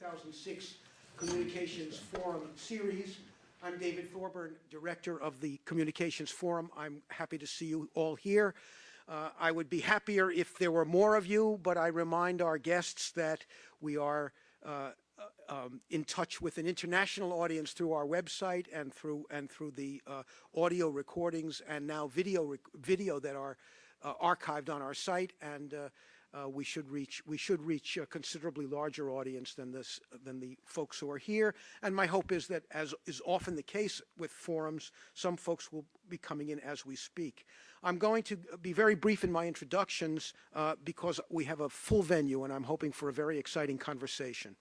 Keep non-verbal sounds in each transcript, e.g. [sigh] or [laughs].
2006 Communications Forum series. I'm David Thorburn, Director of the Communications Forum. I'm happy to see you all here. Uh, I would be happier if there were more of you, but I remind our guests that we are uh, uh um, in touch with an international audience through our website and through and through the uh, audio recordings and now video video that are uh, archived on our site and uh, we should reach we should reach a considerably larger audience than this than the folks who are here. And my hope is that, as is often the case with forums, some folks will be coming in as we speak. I'm going to be very brief in my introductions uh, because we have a full venue, and I'm hoping for a very exciting conversation.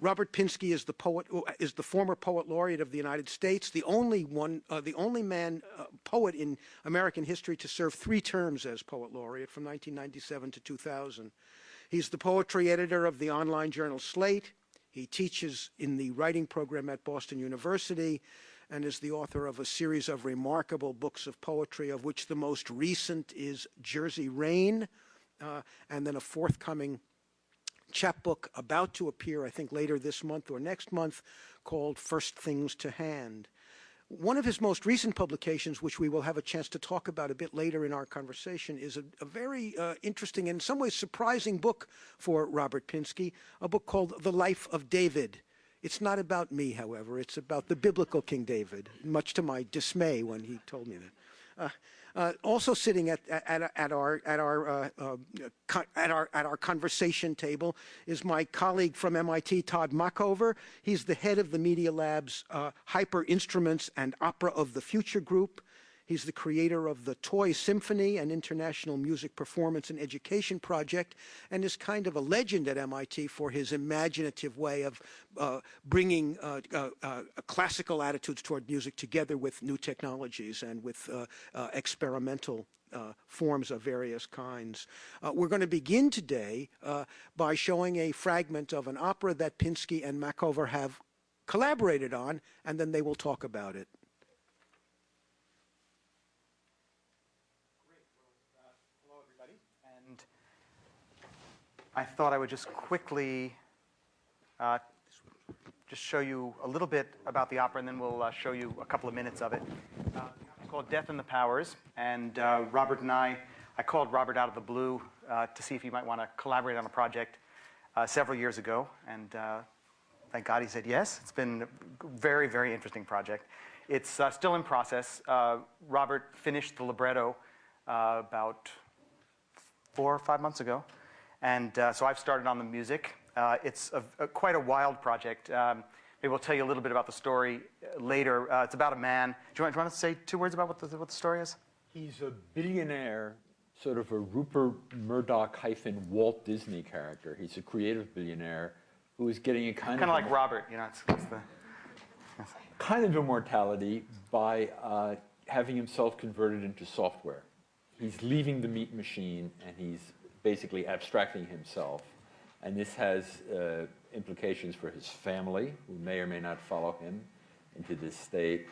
Robert Pinsky is the poet, is the former poet laureate of the United States, the only one, uh, the only man uh, poet in American history to serve three terms as poet laureate from 1997 to 2000. He's the poetry editor of the online journal Slate. He teaches in the writing program at Boston University and is the author of a series of remarkable books of poetry, of which the most recent is Jersey Rain, uh, and then a forthcoming chapbook about to appear, I think, later this month or next month, called First Things to Hand. One of his most recent publications, which we will have a chance to talk about a bit later in our conversation, is a, a very uh, interesting and in some ways surprising book for Robert Pinsky, a book called The Life of David. It's not about me, however. It's about the biblical King David, much to my dismay when he told me that. Uh, uh, also sitting at, at, at our at our uh, uh at our at our conversation table is my colleague from MIT, Todd Machover. He's the head of the Media Lab's uh, Hyper Instruments and Opera of the Future group. He's the creator of the Toy Symphony, an international music performance and education project, and is kind of a legend at MIT for his imaginative way of uh, bringing uh, uh, uh classical attitudes toward music together with new technologies and with uh, uh, experimental uh, forms of various kinds. Uh, we're going to begin today uh, by showing a fragment of an opera that Pinsky and Machover have collaborated on, and then they will talk about it. I thought I would just quickly uh, just show you a little bit about the opera, and then we'll uh, show you a couple of minutes of it. Uh, it's called Death and the Powers, and uh, Robert and I, I called Robert out of the blue uh, to see if he might want to collaborate on a project uh, several years ago, and thank God he said yes. It's been a very, very interesting project. It's still in process. Robert finished the libretto about four or five months ago. And uh, so I've started on the music. Uh, it's a, a, quite a wild project. Um, maybe we'll tell you a little bit about the story uh, later. Uh, it's about a man. Do you, want, do you, want, to say two words about what the, what the story is? He's a billionaire, sort of a Rupert Murdoch hyphen Walt Disney character. He's a creative billionaire who is getting a kind, kind of, of like Robert, you know. It's, it's the, kind of immortality by uh, having himself converted into software. He's leaving the meat machine and he's basically abstracting himself. And this has uh, implications for his family, who may or may not follow him into this state.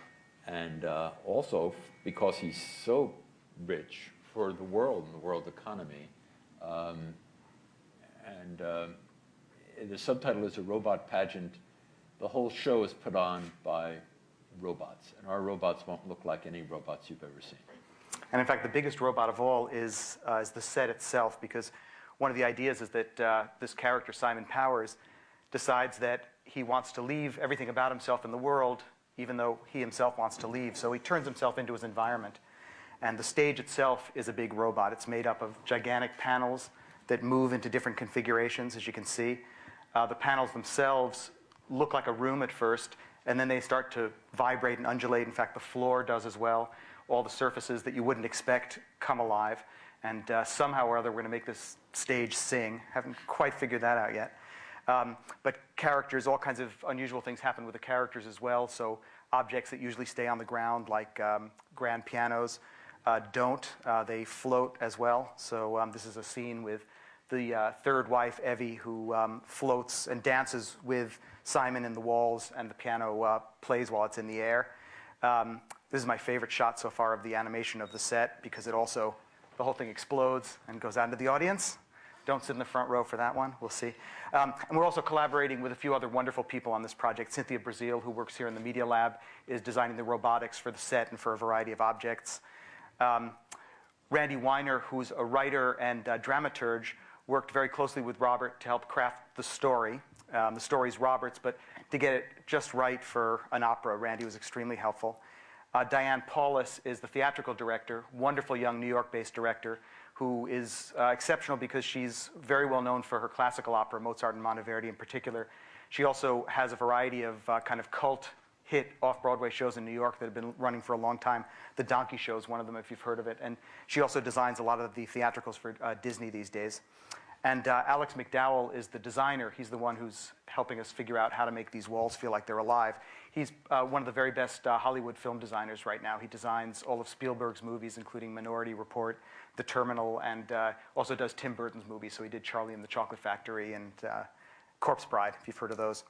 And uh, also, because he's so rich for the world and the world economy. Um, and uh, the subtitle is A Robot Pageant. The whole show is put on by robots. And our robots won't look like any robots you've ever seen. And in fact, the biggest robot of all is, uh, is the set itself, because one of the ideas is that uh, this character, Simon Powers, decides that he wants to leave everything about himself in the world, even though he himself wants to leave. So he turns himself into his environment. And the stage itself is a big robot. It's made up of gigantic panels that move into different configurations, as you can see. Uh, the panels themselves look like a room at first, and then they start to vibrate and undulate. In fact, the floor does as well all the surfaces that you wouldn't expect come alive. And uh, somehow or other, we're going to make this stage sing. Haven't quite figured that out yet. Um, but characters, all kinds of unusual things happen with the characters as well. So objects that usually stay on the ground, like um, grand pianos, uh, don't. Uh, they float as well. So um, this is a scene with the uh, third wife, Evie, who um, floats and dances with Simon in the walls, and the piano uh, plays while it's in the air. Um, this is my favorite shot so far of the animation of the set because it also, the whole thing explodes and goes out into the audience. Don't sit in the front row for that one. We'll see. Um, and we're also collaborating with a few other wonderful people on this project. Cynthia Breazeal, who works here in the Media Lab, is designing the robotics for the set and for a variety of objects. Um, Randy Weiner, who's a writer and dramaturge, worked very closely with Robert to help craft the story. Um, the story's Robert's, but to get it just right for an opera, Randy was extremely helpful. Uh, Diane Paulus is the theatrical director, wonderful young New York based director who is uh, exceptional because she's very well known for her classical opera, Mozart and Monteverdi in particular. She also has a variety of uh, kind of cult hit off Broadway shows in New York that have been running for a long time. The Donkey Show is one of them, if you've heard of it. And she also designs a lot of the theatricals for uh, Disney these days. And uh, Alex McDowell is the designer. He's the one who's helping us figure out how to make these walls feel like they're alive. He's uh, one of the very best uh, Hollywood film designers right now. He designs all of Spielberg's movies, including Minority Report, The Terminal, and uh, also does Tim Burton's movies. So he did Charlie and the Chocolate Factory and uh, Corpse Bride, if you've heard of those.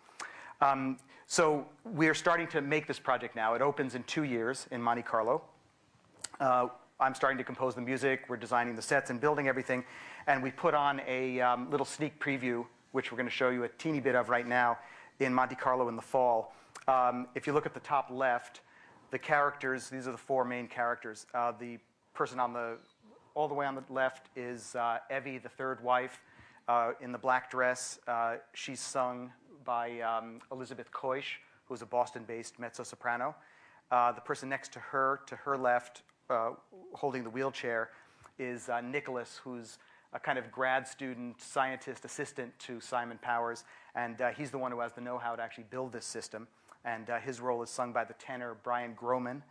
Um, so we're starting to make this project now. It opens in two years in Monte Carlo. Uh, I'm starting to compose the music. We're designing the sets and building everything. And we put on a um, little sneak preview, which we're going to show you a teeny bit of right now in Monte Carlo in the fall. Um, if you look at the top left, the characters, these are the four main characters. Uh, the person on the, all the way on the left is uh, Evie, the third wife, uh, in the black dress. Uh, she's sung by um, Elizabeth Keusch, who's a Boston-based mezzo-soprano. Uh, the person next to her, to her left, uh, holding the wheelchair, is Nicholas, who's a kind of grad student, scientist assistant to Simon Powers, and uh, he's the one who has the know-how to actually build this system. And uh, his role is sung by the tenor Brian Groman.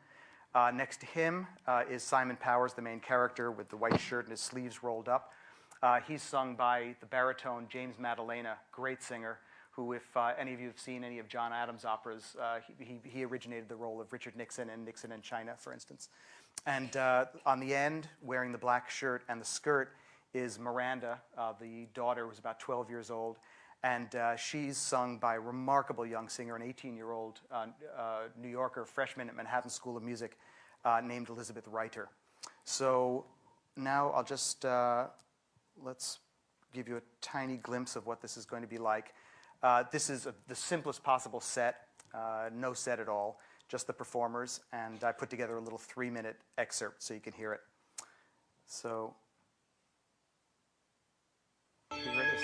Uh, next to him uh, is Simon Powers, the main character, with the white shirt and his sleeves rolled up. Uh, he's sung by the baritone James Maddalena, great singer, who, if uh, any of you have seen any of John Adams' operas, he, he, originated the role of Richard Nixon in Nixon in China, for instance. And on the end, wearing the black shirt and the skirt, is Miranda, uh, the daughter who's about 12 years old. And uh, she's sung by a remarkable young singer, an 18 year old uh, uh, New Yorker, freshman at Manhattan School of Music, uh, named Elizabeth Reiter. So now I'll just, let's give you a tiny glimpse of what this is going to be like. this is a, the simplest possible set, no set at all, just the performers. And I put together a little three minute excerpt so you can hear it. So here it is.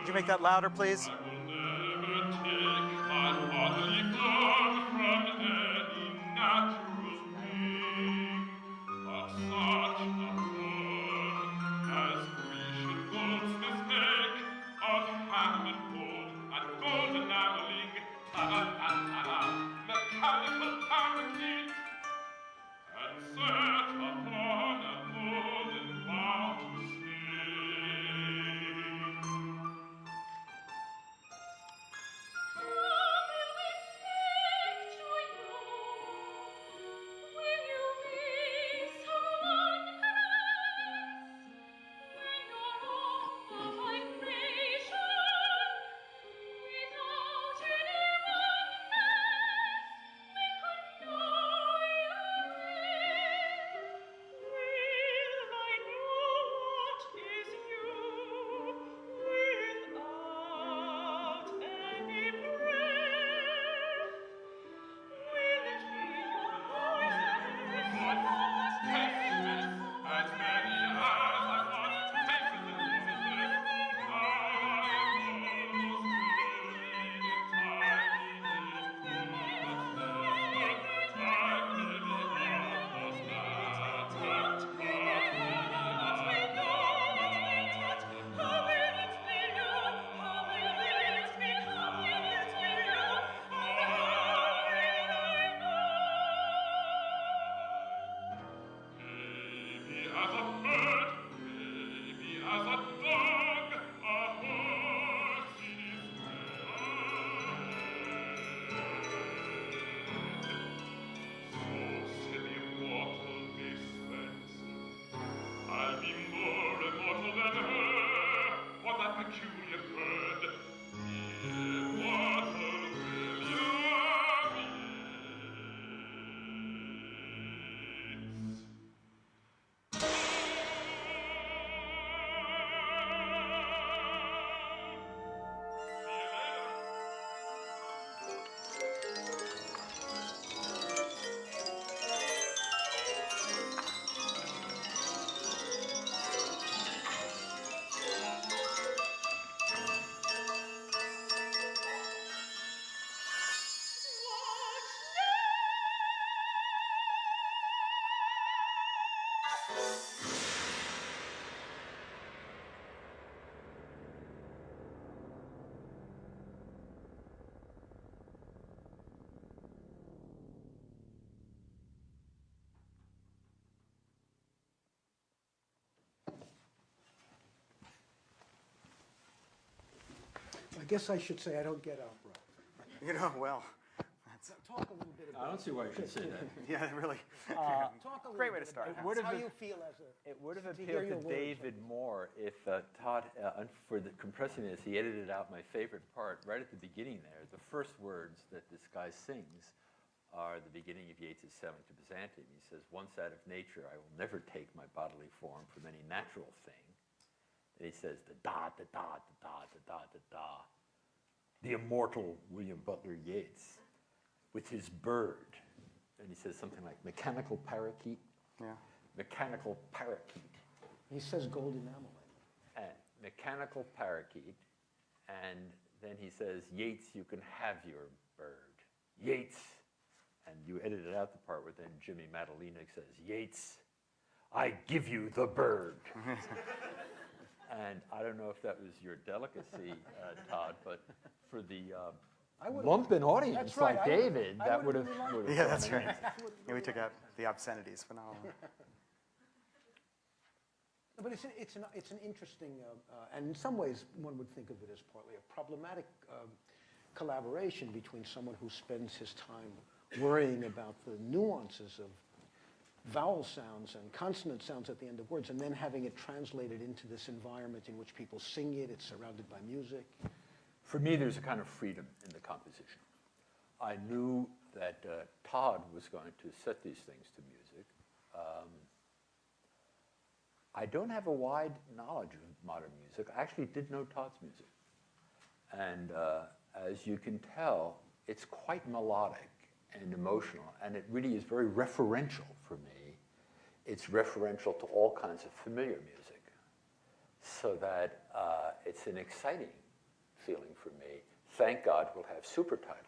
Could you make that louder, please? I guess I should say I don't get opera. You know, well, that's... Talk a little. I don't see why you should say that. [laughs] yeah, really. [laughs] Talk a Great way to start. about It would've How been- you feel as a, It would have To appealed your to words. David more if uh, Todd, uh, for the compressing this, he edited out my favorite part right at the beginning there. The first words that this guy sings are the beginning of Yeats's Sailing to Byzantium. He says, once out of nature, I will never take my bodily form from any natural thing. And he says, the da, da, da, da, da, da, da, da, da. The immortal William Butler Yeats with his bird. And he says something like mechanical parakeet, Yeah. mechanical parakeet. he says gold enamel. and mechanical parakeet, and then he says, Yeats, you can have your bird. Yeats. And you edited out the part where then Jimmy Maddalena says, Yeats, I give you the bird. [laughs] and I don't know if that was your delicacy, uh, Todd, but for the uh, would've- lumpen audience That's right, like I would've- David, I that would would've have. really liked would have Yeah, that's right. [laughs] Yeah, we took out the obscenities, but not all. But it's, an- it's an, it's an interesting, uh, uh, and in some ways, one would think of it as partly a problematic um, collaboration between someone who spends his time worrying about the nuances of vowel sounds and consonant sounds at the end of words, and then having it translated into this environment in which people sing it, it's surrounded by music. For me, there's a kind of freedom in the composition. I knew that uh, Todd was going to set these things to music. Um, I don't have a wide knowledge of modern music. I actually did know Todd's music. And uh, as you can tell, it's quite melodic and emotional, and it really is very referential for me. It's referential to all kinds of familiar music, so that uh, it's an exciting feeling for me. Thank God we'll have super titles.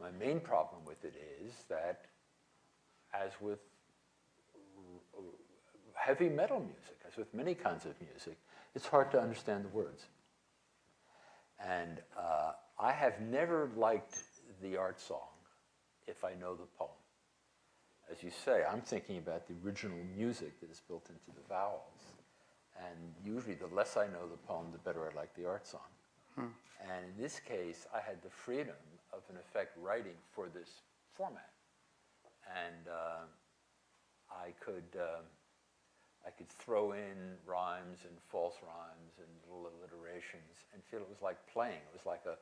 My main problem with it is that, as with heavy metal music, as with many kinds of music, it's hard to understand the words. And uh, I have never liked the art song if I know the poem. As you say, I'm thinking about the original music that is built into the vowels. And usually, the less I know the poem, the better I like the art song. And in this case, I had the freedom of, in effect, writing for this format. And uh, I could, um, I could throw in rhymes and false rhymes and little alliterations and feel it was like playing. It was like a,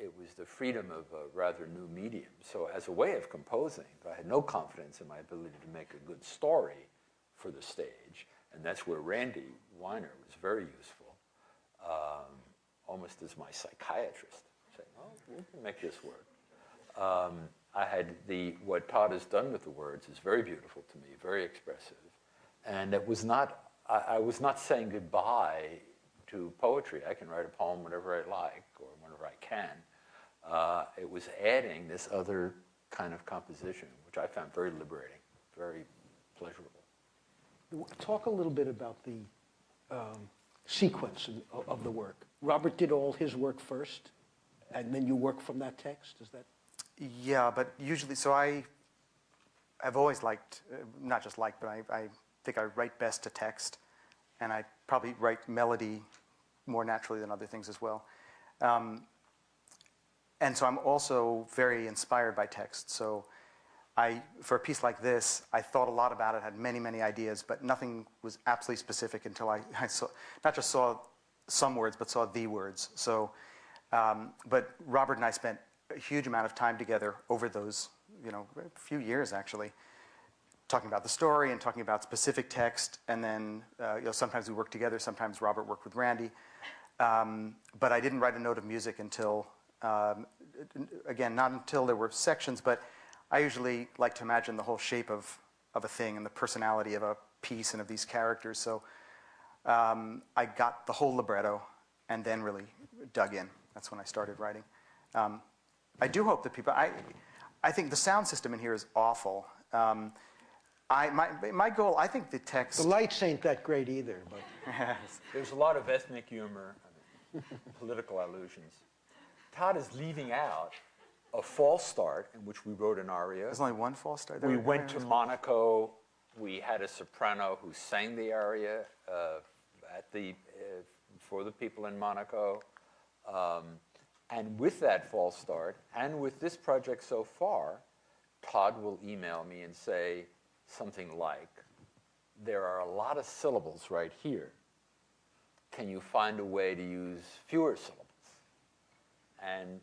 it was the freedom of a rather new medium. So as a way of composing, I had no confidence in my ability to make a good story for the stage. And that's where Randy Weiner was very useful, um, almost as my psychiatrist, saying, oh, we can make this work. Um, I had the, what Todd has done with the words is very beautiful to me, very expressive. And it was not, I, I was not saying goodbye to poetry. I can write a poem whenever I like or whenever I can. Uh, it was adding this other kind of composition, which I found very liberating, very pleasurable. Talk a little bit about the um, sequence of- of the work. Robert did all his work first, and then you work from that text, is that? Yeah, but usually, so I I've always liked, uh, not just liked, but I, I think I write best to text, and I probably write melody more naturally than other things as well. Um, and so I'm also very inspired by text. So I, for a piece like this, I thought a lot about it, had many, many ideas, but nothing was absolutely specific until I, [laughs] I saw, not just saw some words, but saw the words. So, um, but Robert and I spent a huge amount of time together over those, you know, a few years actually, talking about the story and talking about specific text. And then, uh, you know, sometimes we worked together, sometimes Robert worked with Randy. Um, but I didn't write a note of music until, um, again, not until there were sections, but I usually like to imagine the whole shape of, of a thing and the personality of a piece and of these characters. So um, I got the whole libretto and then really dug in. That's when I started writing. Um, I do hope that people, I, I think the sound system in here is awful. Um, I, my, my goal, I think the text. The lights ain't that great either, but [laughs] There's a lot of ethnic humor, political allusions. Todd is leaving out a false start in which we wrote an aria. There's only one false start. We went to Monaco. We had a soprano who sang the aria uh, at the, uh, for the people in Monaco. Um, And with that false start, and with this project so far, Todd will email me and say something like, there are a lot of syllables right here. Can you find a way to use fewer syllables? And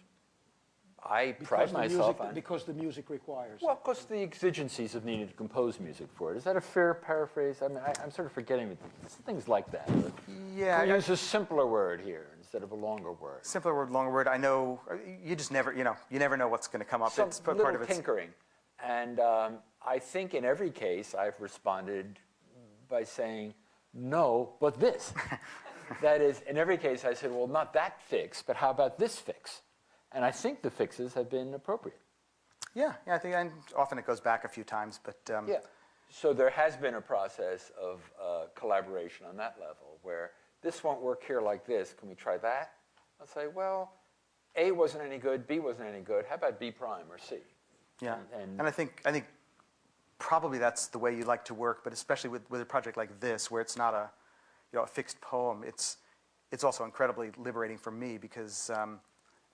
I pride Because the myself music- on... Because the music requires. it. Well, because the exigencies of needing to compose music for it. Is that a fair paraphrase? I mean, I, I'm sort of forgetting things like that. Yeah, I- use a simpler word here instead of a longer word? Simpler word, longer word. I know uh, you just never, you know, you never know what's going to come up. Some it's part little of it. tinkering. And um, I think in every case I've responded by saying, no, but this. [laughs] that is, in every case I said, well, not that fix, but how about this fix? And I think the fixes have been appropriate. Yeah, yeah. I think, and often it goes back a few times, but um, Yeah. So there has been a process of uh, collaboration on that level where this won't work here like this. Can we try that? I'll say, well, A wasn't any good, B wasn't any good. How about B prime or C? Yeah, And- and, and- I think I think probably that's the way you like to work, but especially with, with a project like this, where it's not a you know a fixed poem, it's it's also incredibly liberating for me because um,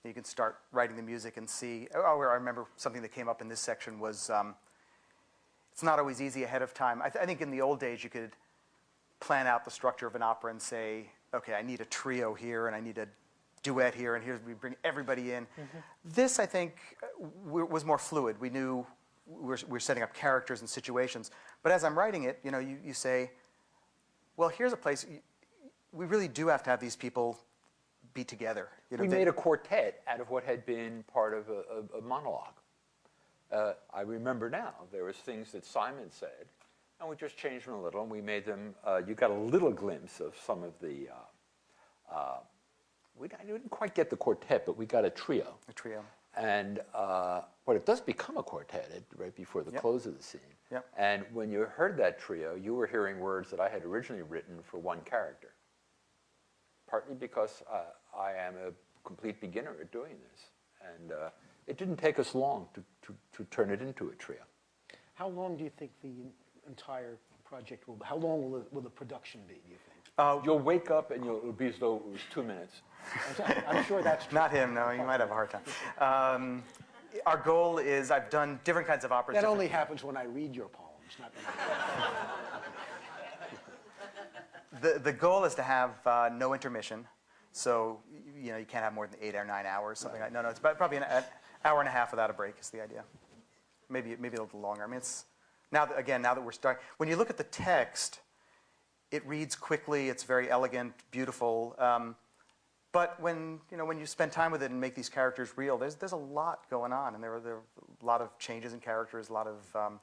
you can start writing the music and see. Oh, I remember something that came up in this section was um, it's not always easy ahead of time. I, th- I think in the old days you could plan out the structure of an opera and say, okay, I need a trio here and I need a duet here, and here's we bring everybody in. This, I think, was more fluid. We knew we were, we were setting up characters and situations. But as I'm writing it, you know, you, you say, well, here's a place. We really do have to have these people be together. You know, we made a quartet out of what had been part of a, a, a monologue. Uh, I remember now there was things that Simon said, and we just changed them a little, and we made them. Uh, you got a little glimpse of some of the. Uh, uh, we didn't quite get the quartet, but we got a trio. a trio. And uh, but it does become a quartet right before the Yep. close of the scene. Yep. And when you heard that trio, you were hearing words that I had originally written for one character. Partly because uh, I am a complete beginner at doing this, and uh, it didn't take us long to, to, to turn it into a trio. How long do you think the entire project will, how long will, the- will the production be, do you think? Uh, You'll wake up and you'll, it'll be as though it was two minutes. I'm sure that's true. Not him, no, you might have a hard time. Um, our goal is, I've done different kinds of operas. That only happens when I read your poems, not The, the goal is to have uh, no intermission. So, you know, you can't have more than eight or nine hours, something like No, no, it's about, probably an, an hour and a half without a break is the idea. Maybe, maybe a little longer. I mean, it's, now that, again, now that we're starting, when you look at the text, it reads quickly, it's very elegant, beautiful. Um, but when, you know, when you spend time with it and make these characters real, there's, there's a lot going on. And there are, there are a lot of changes in characters, a lot of, um,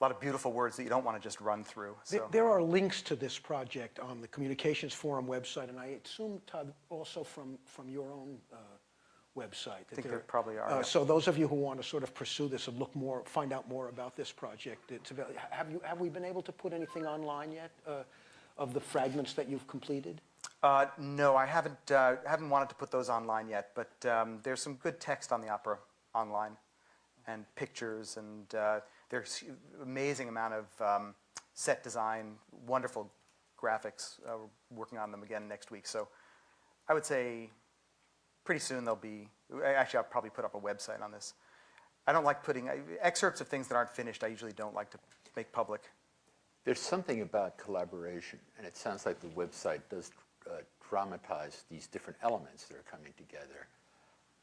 a lot of beautiful words that you don't want to just run through. There- So. There are links to this project on the Communications Forum website, and I assume, Todd, also from, from your own uh, website. that think there probably are, uh, yeah. So those of you who want to sort of pursue this and look more, find out more about this project, have you, have we been able to put anything online yet uh, of the fragments that you've completed? Uh, no, I haven't, uh, haven't wanted to put those online yet, but um, there's some good text on the opera online and pictures, and uh, there's amazing amount of um, set design, wonderful graphics. Uh, we're working on them again next week. So I would say pretty soon they'll be, actually, I'll probably put up a website on this. I don't like putting excerpts of things that aren't finished, I usually don't like to make public. There's something about collaboration, and it sounds like the website does uh, dramatize these different elements that are coming together.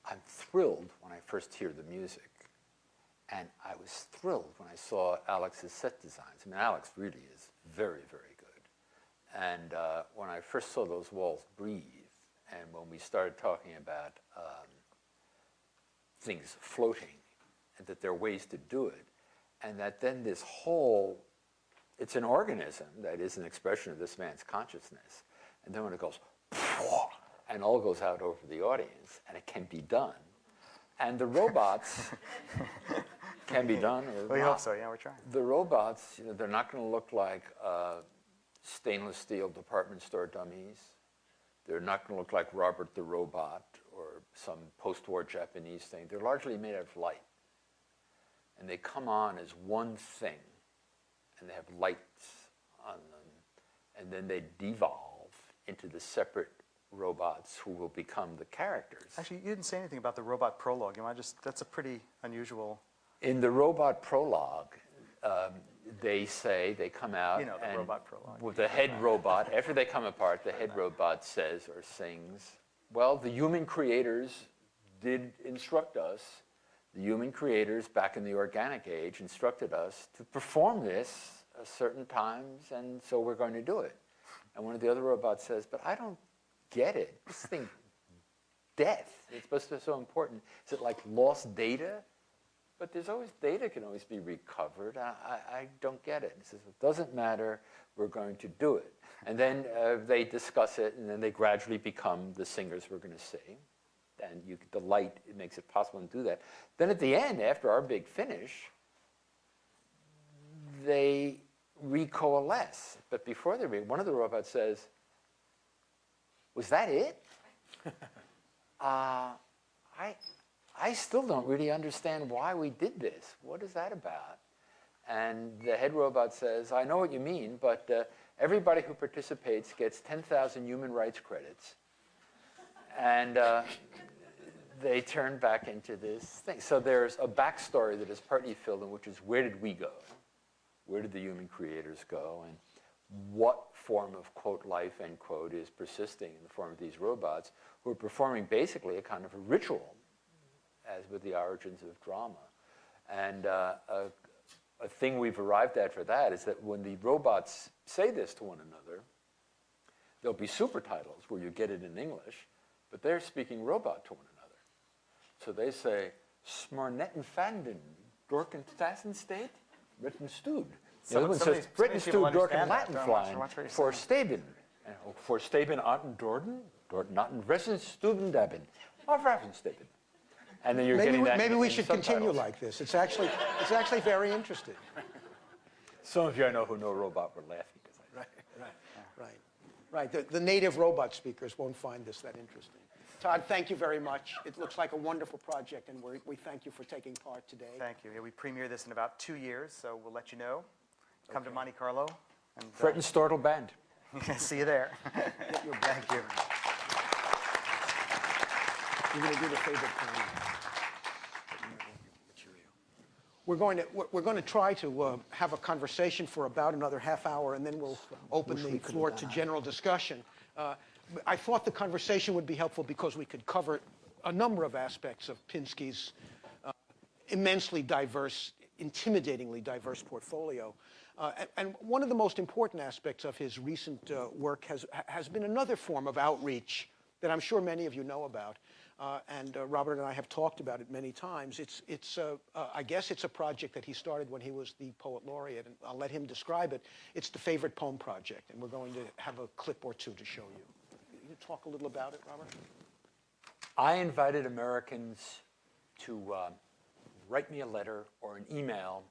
I'm thrilled when I first hear the music, and I was thrilled when I saw Alex's set designs. I mean, Alex really is very, very good. And uh, when I first saw those walls breathe, and when we started talking about um, things floating, and that there are ways to do it, and that then this whole it's an organism that is an expression of this man's consciousness. And then when it goes, [laughs] and all goes out over the audience, and it can be done. And the robots [laughs] can be done We not. hope so, yeah, we're trying. The robots, you know, they're not going to look like uh, stainless steel department store dummies. They're not going to look like Robert the Robot or some post-war Japanese thing. They're largely made out of light. And they come on as one thing, and they have lights on them, and then they devolve into the separate robots who will become the characters. Actually, you didn't say anything about the robot prologue. You want just, that's a pretty unusual, In the robot prologue, um, they say, they come out. You know, the and robot prologue. With the head robot, after they come apart, the head robot says or sings, Well, the human creators did instruct us. The human creators back in the organic age instructed us to perform this at certain times, and so we're going to do it. And one of the other robots says, But I don't get it. This thing, death, it's supposed to be so important. Is it like lost data? But there's always data can always be recovered. I, I, I don't get it. He says, it doesn't matter. We're going to do it. And then uh, they discuss it, and then they gradually become the singers we're going to sing. And you, the light it makes it possible to do that. Then at the end, after our big finish, they recoalesce. But before they re, one of the robots says, "Was that it?" [laughs] uh, I, I still don't really understand why we did this. What is that about? And the head robot says, I know what you mean, but uh, everybody who participates gets 10,000 human rights credits. And uh, they turn back into this thing. So there's a backstory that is partly filled in, which is where did we go? Where did the human creators go? And what form of quote life end quote is persisting in the form of these robots who are performing basically a kind of a ritual as with the origins of drama. And uh, a, a thing we've arrived at for that is that when the robots say this to one another, there'll be super titles where you get it in English, but they're speaking robot to one another. So they say, Smarnetten fanden, Dorken State, Written Stud. The other one says, these- some of Britten these Dorken. Latin flying, watch what you're for. Staben. Oh, For Staben Atten Dorden, Dort Natten Ressen Stuben Daben, of Ravenstaben. And then you're Maybe, getting we- that maybe in- we in should continue like this. It's actually, it's actually very interesting. Some of you I know who know robot were laughing I Right, right, right. Right, the, the native robot speakers won't find this that interesting. Todd, thank you very much. It looks like a wonderful project, and we we thank you for taking part today. thank you. Yeah, we premiere this in about two years, so we'll let you know. Come to Monte Carlo, and uh, and Stortle Band. [laughs] see you there. Thank you. You're going to do the favorite thing. We're going to, we're- going to try to uh, have a conversation for about another half hour, and then we'll open the floor to general discussion. Uh, I thought the conversation would be helpful because we could cover a number of aspects of Pinsky's uh, immensely diverse, intimidatingly diverse portfolio. Uh, and, and one of the most important aspects of his recent uh, work has, has been another form of outreach that I'm sure many of you know about. Uh, and uh, Robert and I have talked about it many times. It's, it's uh, I guess it's a project that he started when he was the poet laureate, and I'll let him describe it. It's the Favorite Poem Project, and we're going to have a clip or two to show you. You talk a little about it, Robert? I invited Americans to uh, write me a letter or an email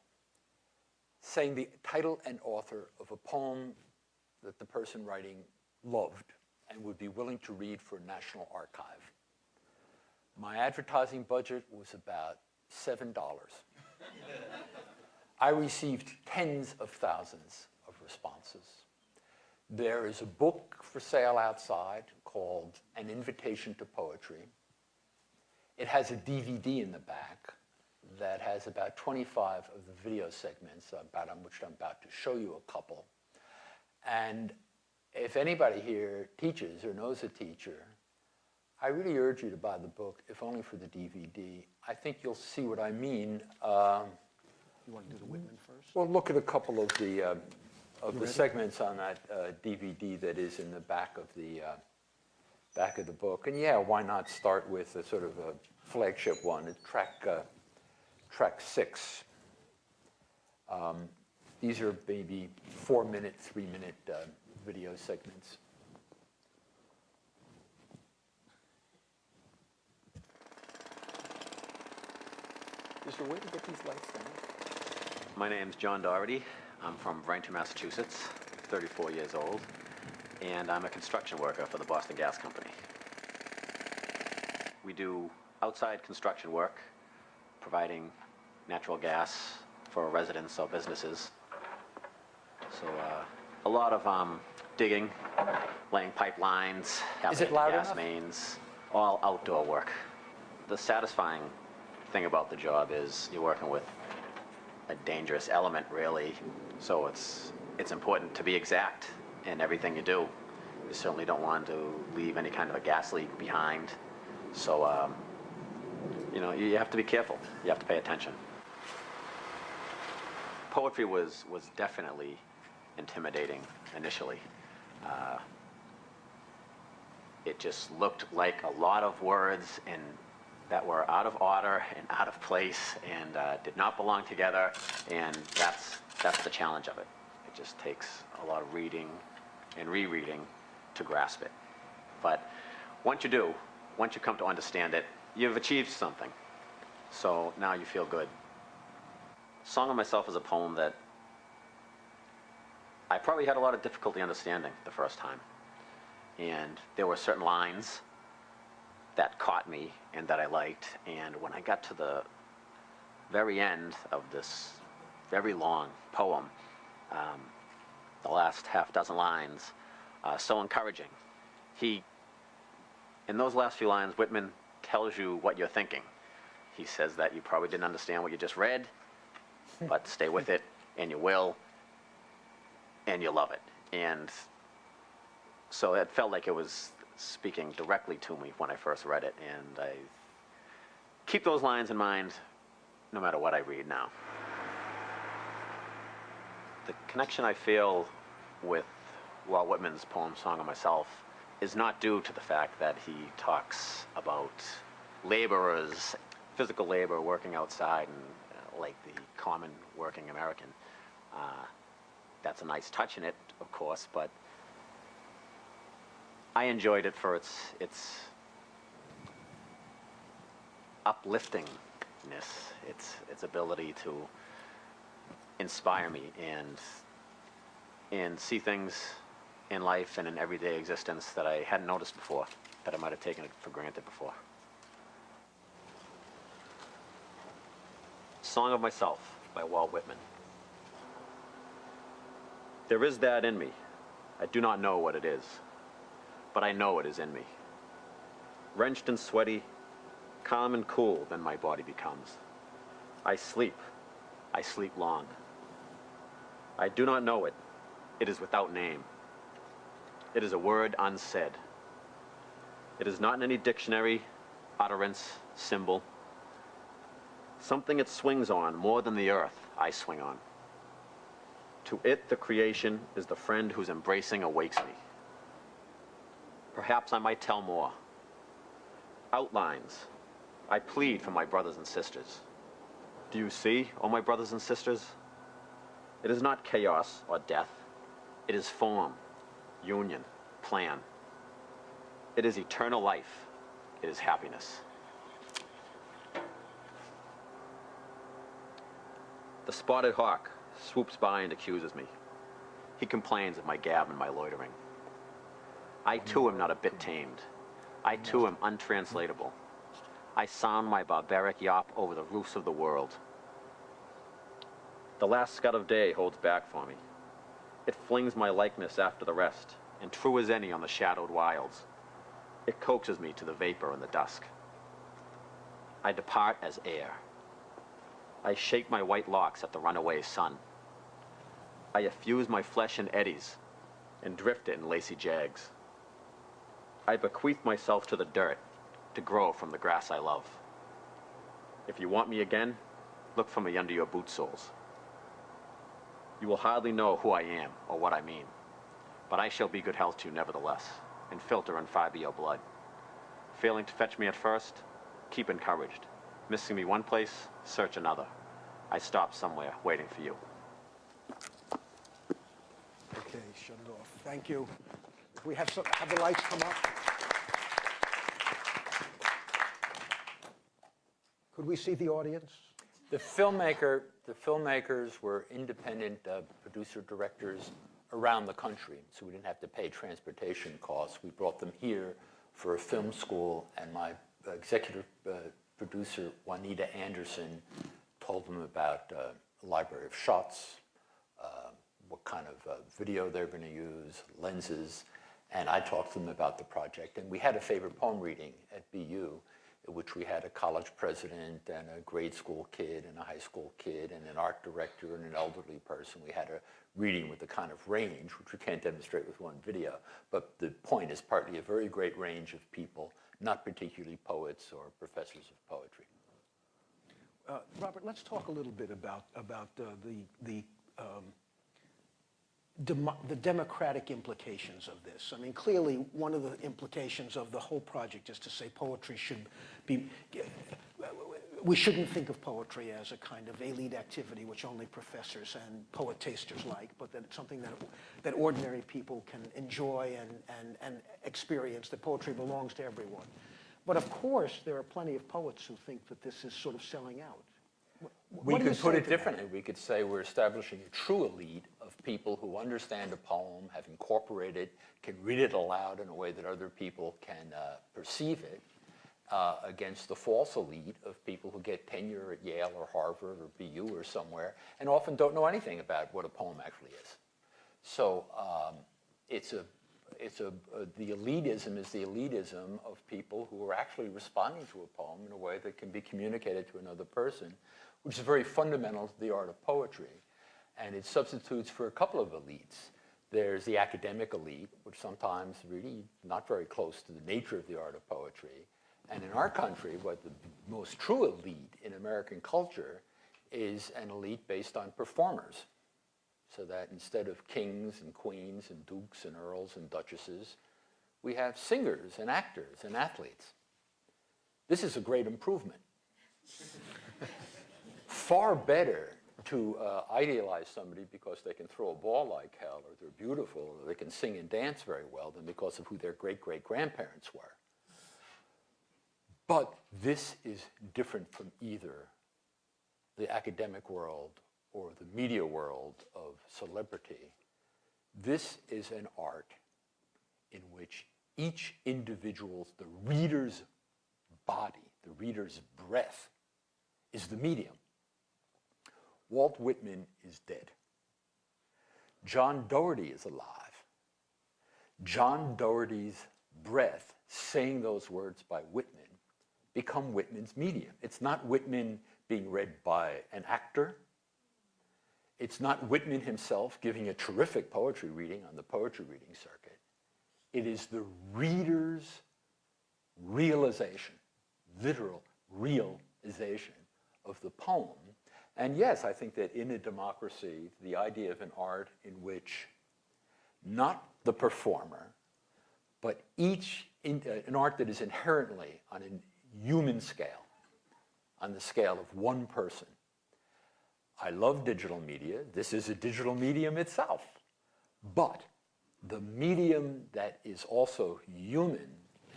saying the title and author of a poem that the person writing loved and would be willing to read for a National Archive. My advertising budget was about $7. I received tens of thousands of responses. There is a book for sale outside called An Invitation to Poetry. It has a DVD in the back that has about 25 of the video segments about which I'm about to show you a couple. And if anybody here teaches or knows a teacher, I really urge you to buy the book, if only for the DVD. I think you'll see what I mean. Um, You want to do the Whitman first? well, look at a couple of the, uh, of the segments on that uh, DVD that is in the back of the, uh, back of the book. And yeah, why not start with a sort of a flagship one, track, uh, track six. Um, These are maybe four-minute, three-minute uh, video segments. Is there a way to get these lights down? My name's John Doherty. I'm from Braintree, Massachusetts, 34 years old, and I'm a construction worker for the Boston Gas Company. We do outside construction work, providing natural gas for residents or businesses. So uh, a lot of um, digging, laying pipelines, having it loud gas enough? mains, all outdoor work. The satisfying thing about the job is you're working with a dangerous element, really. So it's it's important to be exact in everything you do. You certainly don't want to leave any kind of a gas leak behind. So um, you know you have to be careful. You have to pay attention. Poetry was was definitely intimidating initially. Uh, it just looked like a lot of words and that were out of order and out of place and uh, did not belong together. And that's that's the challenge of it. It just takes a lot of reading and rereading to grasp it. But once you do, once you come to understand it, you've achieved something. So now you feel good. Song of Myself is a poem that I probably had a lot of difficulty understanding the first time. And there were certain lines that caught me and that I liked. And when I got to the very end of this very long poem, um, the last half dozen lines, uh, so encouraging. He, in those last few lines, Whitman tells you what you're thinking. He says that you probably didn't understand what you just read, [laughs] but stay with it, and you will, and you'll love it. And so it felt like it was speaking directly to me when I first read it, and I keep those lines in mind no matter what I read now. The connection I feel with Walt Whitman's poem Song of Myself is not due to the fact that he talks about laborers, physical labor, working outside, and uh, like the common working American. Uh, that's a nice touch in it, of course, but I enjoyed it for its its upliftingness, its its ability to inspire me and and see things in life and in everyday existence that I hadn't noticed before, that I might have taken it for granted before. Song of Myself by Walt Whitman. There is that in me. I do not know what it is but I know it is in me. Wrenched and sweaty, calm and cool, then my body becomes. I sleep. I sleep long. I do not know it. It is without name. It is a word unsaid. It is not in any dictionary, utterance, symbol. Something it swings on more than the earth I swing on. To it, the creation is the friend whose embracing awakes me. Perhaps I might tell more. Outlines. I plead for my brothers and sisters. Do you see, O my brothers and sisters? It is not chaos or death. It is form, union, plan. It is eternal life. It is happiness. The spotted hawk swoops by and accuses me. He complains of my gab and my loitering. I too am not a bit tamed. I too am untranslatable. I sound my barbaric yawp over the roofs of the world. The last scud of day holds back for me. It flings my likeness after the rest, and true as any on the shadowed wilds. It coaxes me to the vapor and the dusk. I depart as air. I shake my white locks at the runaway sun. I effuse my flesh in eddies and drift it in lacy jags. I bequeath myself to the dirt to grow from the grass I love. If you want me again, look for me under your boot soles. You will hardly know who I am or what I mean, but I shall be good health to you nevertheless, and filter and fiber your blood. Failing to fetch me at first, keep encouraged. Missing me one place, search another. I stop somewhere, waiting for you. Okay, shut it off. Thank you. We have some, have the lights come up? Could we see the audience? The filmmaker, the filmmakers were independent uh, producer directors around the country, so we didn't have to pay transportation costs. We brought them here for a film school, and my executive uh, producer, Juanita Anderson, told them about uh, Library of Shots, uh, what kind of uh, video they're going to use, lenses, and I talked to them about the project. And we had a favorite poem reading at BU, in which we had a college president and a grade school kid and a high school kid and an art director and an elderly person. We had a reading with a kind of range, which we can't demonstrate with one video. But the point is partly a very great range of people, not particularly poets or professors of poetry. Uh, Robert, let's talk a little bit about, about uh, the, the, um, demo- the democratic implications of this. I mean, clearly, one of the implications of the whole project is to say poetry should be, we shouldn't think of poetry as a kind of elite activity which only professors and poetasters like, but that it's something that, that ordinary people can enjoy and, and, and experience, that poetry belongs to everyone. But of course, there are plenty of poets who think that this is sort of selling out. Wh- We what you could put it to that? differently. We could say we're establishing a true elite people who understand a poem, have incorporated, can read it aloud in a way that other people can uh, perceive it, uh, against the false elite of people who get tenure at Yale or Harvard or BU or somewhere and often don't know anything about what a poem actually is. So um, it's a, it's a, uh, the elitism is the elitism of people who are actually responding to a poem in a way that can be communicated to another person, which is very fundamental to the art of poetry. And it substitutes for a couple of elites. There's the academic elite, which sometimes really not very close to the nature of the art of poetry. And in our country, what the most true elite in American culture is an elite based on performers so that instead of kings and queens and dukes and earls and duchesses, we have singers and actors and athletes. This is a great improvement. [laughs] Far better to uh, idealize somebody because they can throw a ball like hell or they're beautiful or they can sing and dance very well than because of who their great great grandparents were. But this is different from either the academic world or the media world of celebrity. This is an art in which each individual's, the reader's body, the reader's breath, is the medium. Walt Whitman is dead. John Doherty is alive. John Doherty's breath, saying those words by Whitman, become Whitman's medium. It's not Whitman being read by an actor. It's not Whitman himself giving a terrific poetry reading on the poetry reading circuit. It is the reader's realization, literal realization of the poem. And yes, I think that in a democracy, the idea of an art in which not the performer, but each, in, uh, an art that is inherently on a human scale, on the scale of one person. I love digital media. This is a digital medium itself. But the medium that is also human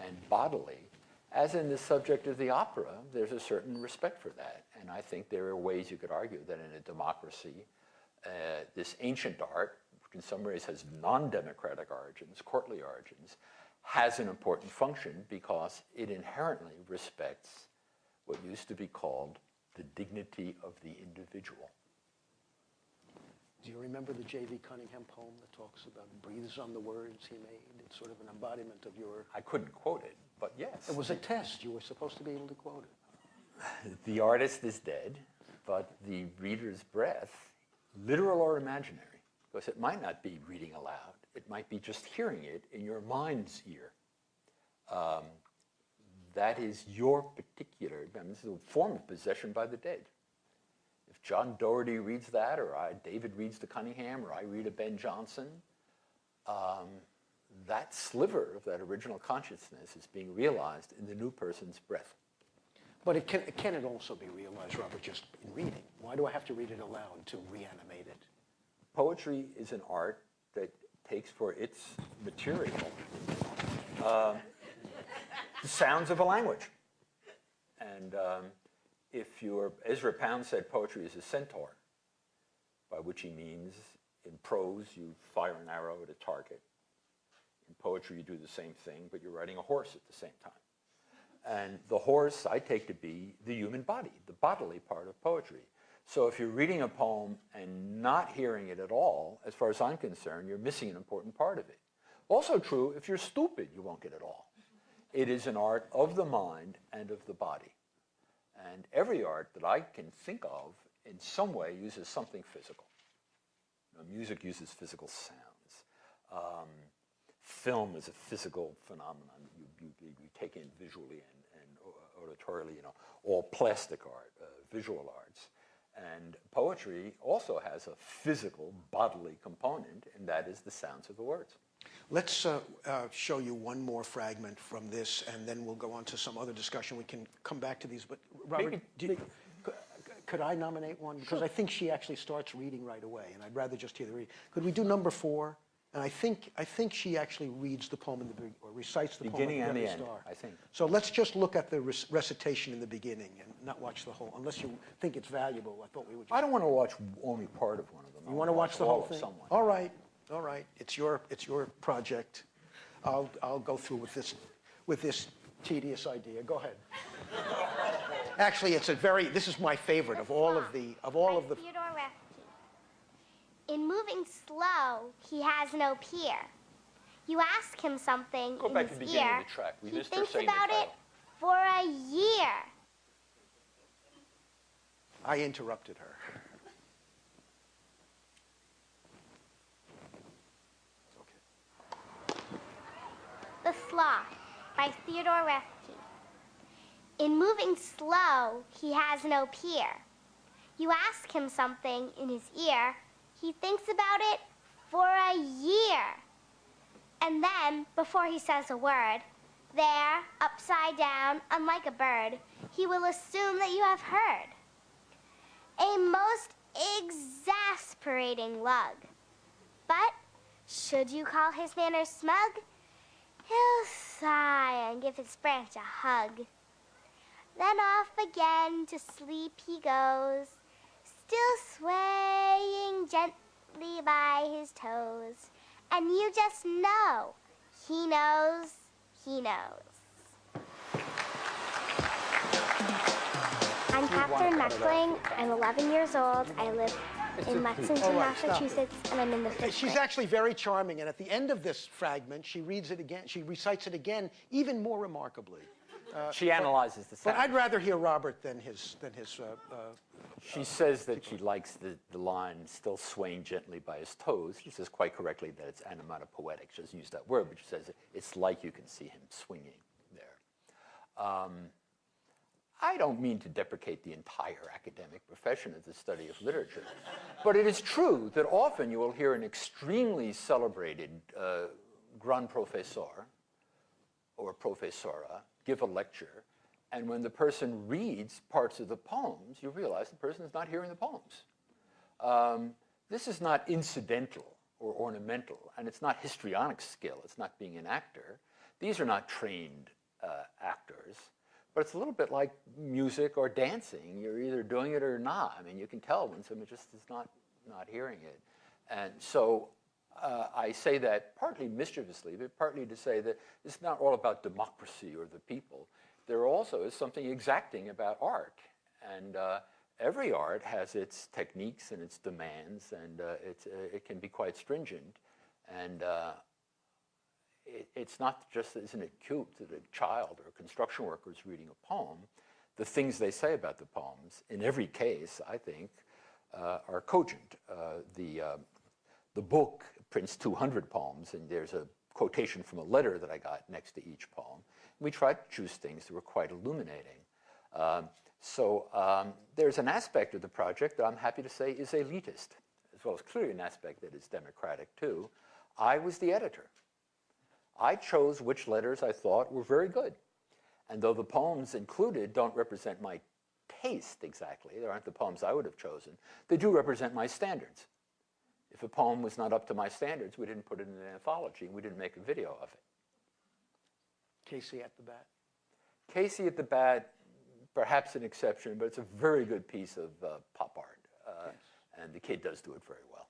and bodily, as in the subject of the opera, there's a certain respect for that. And I think there are ways you could argue that in a democracy, uh, this ancient art, which in some ways has non-democratic origins, courtly origins, has an important function because it inherently respects what used to be called the dignity of the individual. Do you remember the J.V. Cunningham poem that talks about breathes on the words he made? It's sort of an embodiment of your. I couldn't quote it, but yes. It was a test. You were supposed to be able to quote it. The artist is dead, but the reader's breath, literal or imaginary, because it might not be reading aloud, it might be just hearing it in your mind's ear. Um, that is your particular, I mean, this is a form of possession by the dead. If John Doherty reads that, or I, David reads the Cunningham, or I read a Ben Jonson, um, that sliver of that original consciousness is being realized in the new person's breath. But it can, can it also be realized, Robert, just in reading? Why do I have to read it aloud to reanimate it? Poetry is an art that takes for its material um, the sounds of a language. And um, if you're, Ezra Pound said poetry is a centaur, by which he means in prose you fire an arrow at a target. In poetry you do the same thing, but you're riding a horse at the same time. And the horse I take to be the human body, the bodily part of poetry. So if you're reading a poem and not hearing it at all, as far as I'm concerned, you're missing an important part of it. Also true, if you're stupid, you won't get it all. It is an art of the mind and of the body. And every art that I can think of in some way uses something physical. You know, music uses physical sounds. Um, film is a physical phenomenon that you, you, you take in visually and, auditorily, you know, all plastic art, uh, visual arts. And poetry also has a physical, bodily component, and that is the sounds of the words. Let's uh, uh, show you one more fragment from this, and then we'll go on to some other discussion. We can come back to these, but Robert, Maybe- do you- could I nominate one? Because I think she actually starts reading right away, and I'd rather just hear the read. Could we do number four? And I think, I think she actually reads the poem in the, be- or recites the poem Beginning at and the very end, start. I think. So let's just look at the rec- recitation in the beginning and not watch the whole, unless you think it's valuable. I thought we would just. I don't want to watch only part of one of them. You want to wanna watch the whole thing? someone. All right, all right. It's your, it's your project. I'll, I'll go through with this, with this tedious idea. Go ahead. [laughs] Actually, it's a very, this is my favorite of all of the, of all of the, Theodore Roethke. In moving slow, he has no peer. You ask him something Go in back to his the beginning ear, of the track. We he thinks about it for a year. I interrupted her. The Sloth by Theodore Roethke. In moving slow, he has no peer. You ask him something in his ear, he thinks about it for a year. And then, before he says a word, there, upside down, unlike a bird, he will assume that you have heard. A most exasperating lug. But, should you call his manners smug, He'll sigh and give his branch a hug. Then off again to sleep he goes, still swaying gently by his toes. And you just know, he knows, he knows. I'm Catherine Meckling. I'm 11 years old. I live in Lexington, oh, right. Massachusetts, and I'm in the fifth She's grade. actually very charming, and at the end of this fragment, she reads it again, she recites it again, even more remarkably. She analyzes the But. I'd rather hear Robert than his, than his, uh, uh, She says that she likes the, the line still swaying gently by his toes. She says quite correctly that it's onomatopoetic. She doesn't use that word, but she says it's like you can see him swinging there. Um, I don't mean to deprecate the entire academic profession of the study of literature, but it is true that often you will hear an extremely celebrated uh, grand professeur or professora give a lecture, and when the person reads parts of the poems, you realize the person is not hearing the poems. Um, this is not incidental or ornamental, and it's not histrionic skill. It's not being an actor. These are not trained uh, actors, but it's a little bit like music or dancing. You're either doing it or not. I mean, you can tell when someone just is not not hearing it, and so uh, I say that partly mischievously, but partly to say that it's not all about democracy or the people. There also is something exacting about art, and uh, every art has its techniques and its demands, and uh, uh, it can be quite stringent. And uh, it, it's not just, isn't it cute that a child or a construction worker is reading a poem? The things they say about the poems, in every case, I think, uh, are cogent. The, the book prints 200 poems, and there's a quotation from a letter that I got next to each poem. We tried to choose things that were quite illuminating. Um, so um, there's an aspect of the project that I'm happy to say is elitist, as well as clearly an aspect that is democratic too. I was the editor. I chose which letters I thought were very good. And though the poems included don't represent my taste exactly, they aren't the poems I would have chosen, they do represent my standards. If a poem was not up to my standards, we didn't put it in an anthology, and we didn't make a video of it. Casey at the bat. Casey at the Bat, perhaps an exception, but it's a very good piece of uh, pop art. Uh, And the kid does do it very well.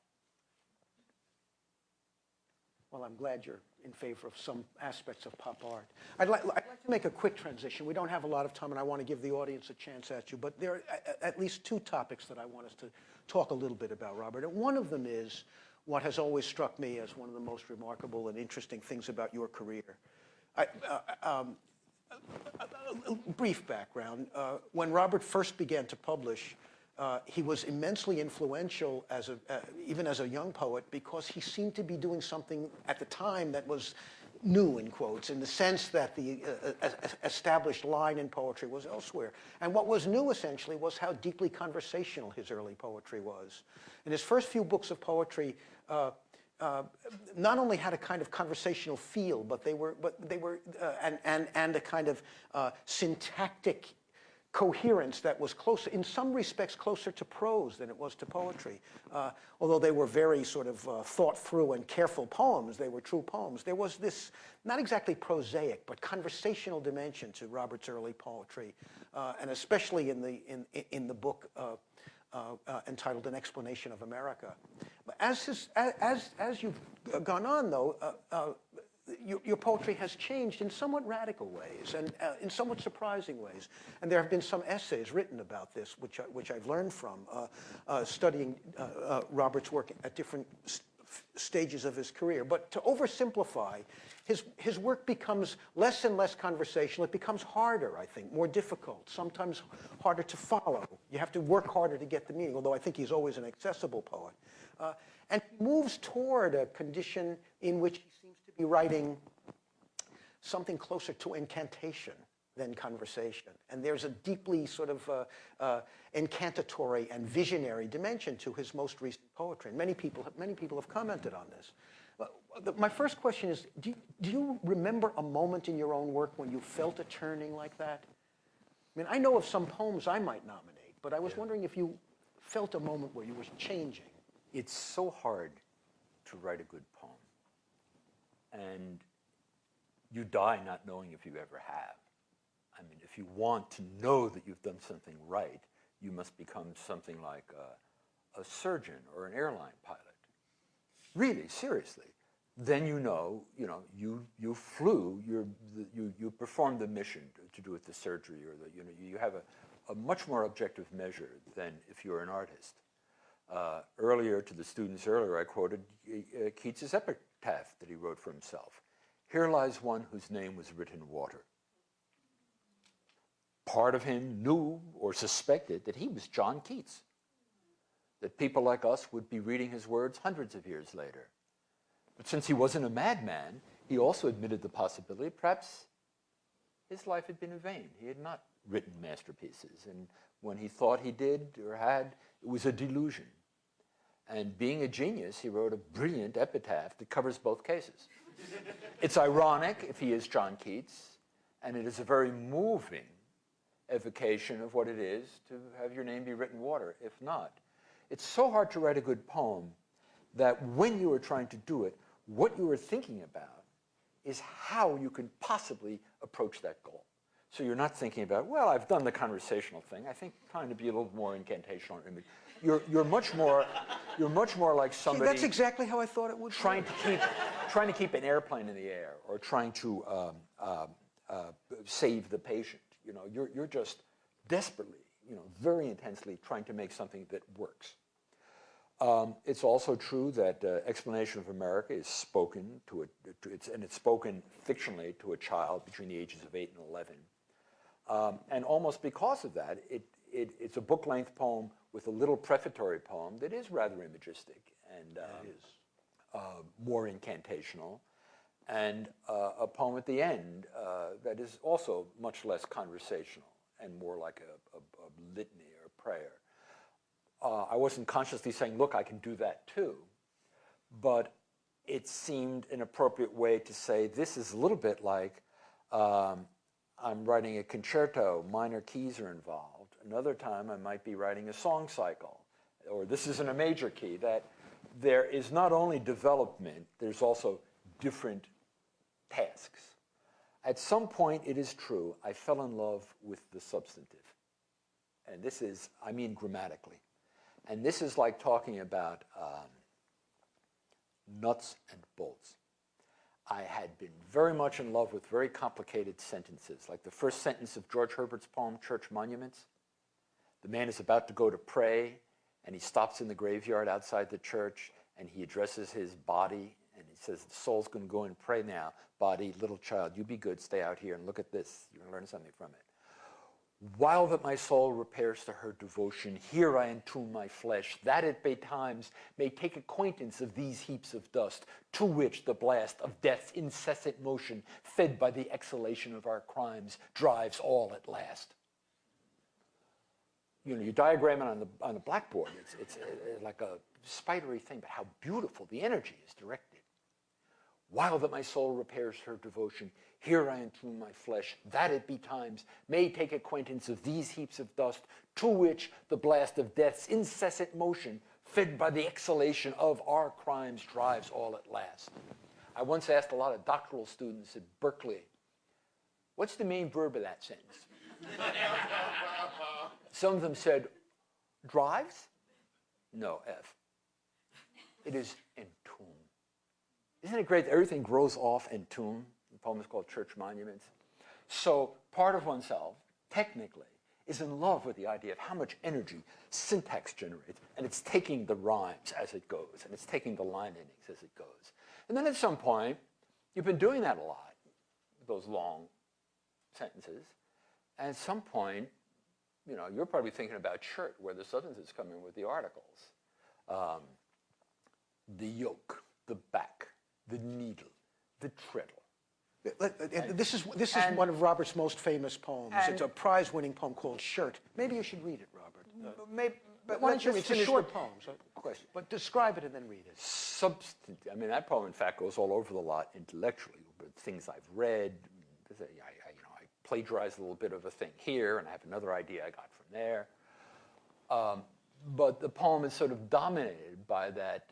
Well, I'm glad you're in favor of some aspects of pop art. I'd like, I'd like to make a quick transition. We don't have a lot of time, and I want to give the audience a chance at you, but there are at least two topics that I want us to talk a little bit about, Robert. And one of them is what has always struck me as one of the most remarkable and interesting things about your career. I, uh, um, a brief background. Uh, when Robert first began to publish, uh, he was immensely influential as a, uh, even as a young poet because he seemed to be doing something at the time that was new in quotes in the sense that the uh, uh, established line in poetry was elsewhere. And what was new essentially was how deeply conversational his early poetry was. In his first few books of poetry uh, not only had a kind of conversational feel, but they were, but they were, and, and, and a kind of syntactic coherence that was closer, in some respects, closer to prose than it was to poetry. Uh, although they were very sort of uh, thought through and careful poems, they were true poems. There was this, not exactly prosaic, but conversational dimension to Robert's early poetry, uh, and especially in the, in, in the book uh, uh, entitled An Explanation of America. But as, his, as, as you've gone on, though, uh, uh, your, your, poetry has changed in somewhat radical ways and uh, in somewhat surprising ways. And there have been some essays written about this, which, I, which I've learned from uh, uh, studying uh, Robert's work at different st stages of his career. But to oversimplify, his, his work becomes less and less conversational. It becomes harder, I think, more difficult, sometimes harder to follow. You have to work harder to get the meaning, although I think he's always an accessible poet. Uh, and he moves toward a condition in which he be writing something closer to incantation than conversation. And there's a deeply sort of uh, uh, incantatory and visionary dimension to his most recent poetry. And many people, have, many people have commented on this. my first question is, do you, do you remember a moment in your own work when you felt a turning like that? I mean, I know of some poems I might nominate, but I was yeah. wondering if you felt a moment where you were changing it's so hard to write a good poem. And you die not knowing if you ever have. I mean, if you want to know that you've done something right, you must become something like a, a surgeon or an airline pilot. Really, seriously. Then you know, you know, you, you flew, you you, you performed the mission to, to do with the surgery or the, you know, you have a, a much more objective measure than if you're an artist. Uh, earlier to the students earlier, I quoted uh, Keats's that he wrote for himself. Here lies one whose name was written in water. Part of him knew or suspected that he was John Keats, that people like us would be reading his words hundreds of years later. But since he wasn't a madman, he also admitted the possibility perhaps his life had been in vain. He had not written masterpieces. And when he thought he did or had, it was a delusion. And being a genius, he wrote a brilliant epitaph that covers both cases. it's ironic if he is John Keats, and it is a very moving evocation of what it is to have your name be written water, if not. It's so hard to write a good poem that when you are trying to do it, what you are thinking about is how you can possibly approach that goal. So you're not thinking about, well, I've done the conversational thing. I think trying to be a little more incantational image. You're, you're much more, you're much more like somebody. See, that's exactly how I thought it would. Trying be. to keep, trying to keep an airplane in the air, or trying to um, uh, uh, save the patient. You know, you're you're just desperately, you know, very intensely trying to make something that works. Um, it's also true that uh, Explanation of America is spoken to a, to, it's, and it's spoken fictionally to a child between the ages of eight and eleven. Um, and almost because of that, it, it, it's a book-length poem with a little prefatory poem that is rather imagistic and um, uh, more incantational, and uh, a poem at the end uh, that is also much less conversational and more like a, a, a litany or a prayer. Uh, I wasn't consciously saying, look, I can do that too, but it seemed an appropriate way to say this is a little bit like um, I'm writing a concerto, minor keys are involved. Another time I might be writing a song cycle, or this is in a major key, that there is not only development, there's also different tasks. At some point, it is true, I fell in love with the substantive. And this is, I mean grammatically. And this is like talking about um, nuts and bolts. I had been very much in love with very complicated sentences, like the first sentence of George Herbert's poem, Church Monuments. The man is about to go to pray, and he stops in the graveyard outside the church, and he addresses his body, and he says, the soul's going to go and pray now. Body, little child, you be good, stay out here and look at this. You're going to learn something from it. While that my soul repairs to her devotion, here I entomb my flesh, that it by times may take acquaintance of these heaps of dust, to which the blast of death's incessant motion, fed by the exhalation of our crimes, drives all at last. You know, you diagram it on the, on the blackboard, it's, it's uh, like a spidery thing, but how beautiful the energy is directed. While that my soul repairs her devotion, here I entomb my flesh, that it betimes may take acquaintance of these heaps of dust, to which the blast of death's incessant motion, fed by the exhalation of our crimes, drives all at last. I once asked a lot of doctoral students at Berkeley, what's the main verb of that sentence? [laughs] Some of them said, drives? No, F. It is entomb. Isn't it great that everything grows off entomb? The poem is called Church Monuments. So part of oneself, technically, is in love with the idea of how much energy syntax generates, and it's taking the rhymes as it goes, and it's taking the line endings as it goes. And then at some point, you've been doing that a lot, those long sentences, and at some point, you know, you're probably thinking about shirt, where the sentences come in with the articles. Um, the yoke, the back, the needle, the treadle. Uh, This is, this is and- one of Robert's most famous poems. It's a prize-winning poem called Shirt. Maybe you should read it, Robert. Uh, Maybe, but Why don't you, it's a short poem, so- question. but describe it and then read it. substantive. I mean, that poem, in fact, goes all over the lot intellectually, but things I've read. I, I, you know, I plagiarized a little bit of a thing here, and I have another idea I got from there. Um, but the poem is sort of dominated by that,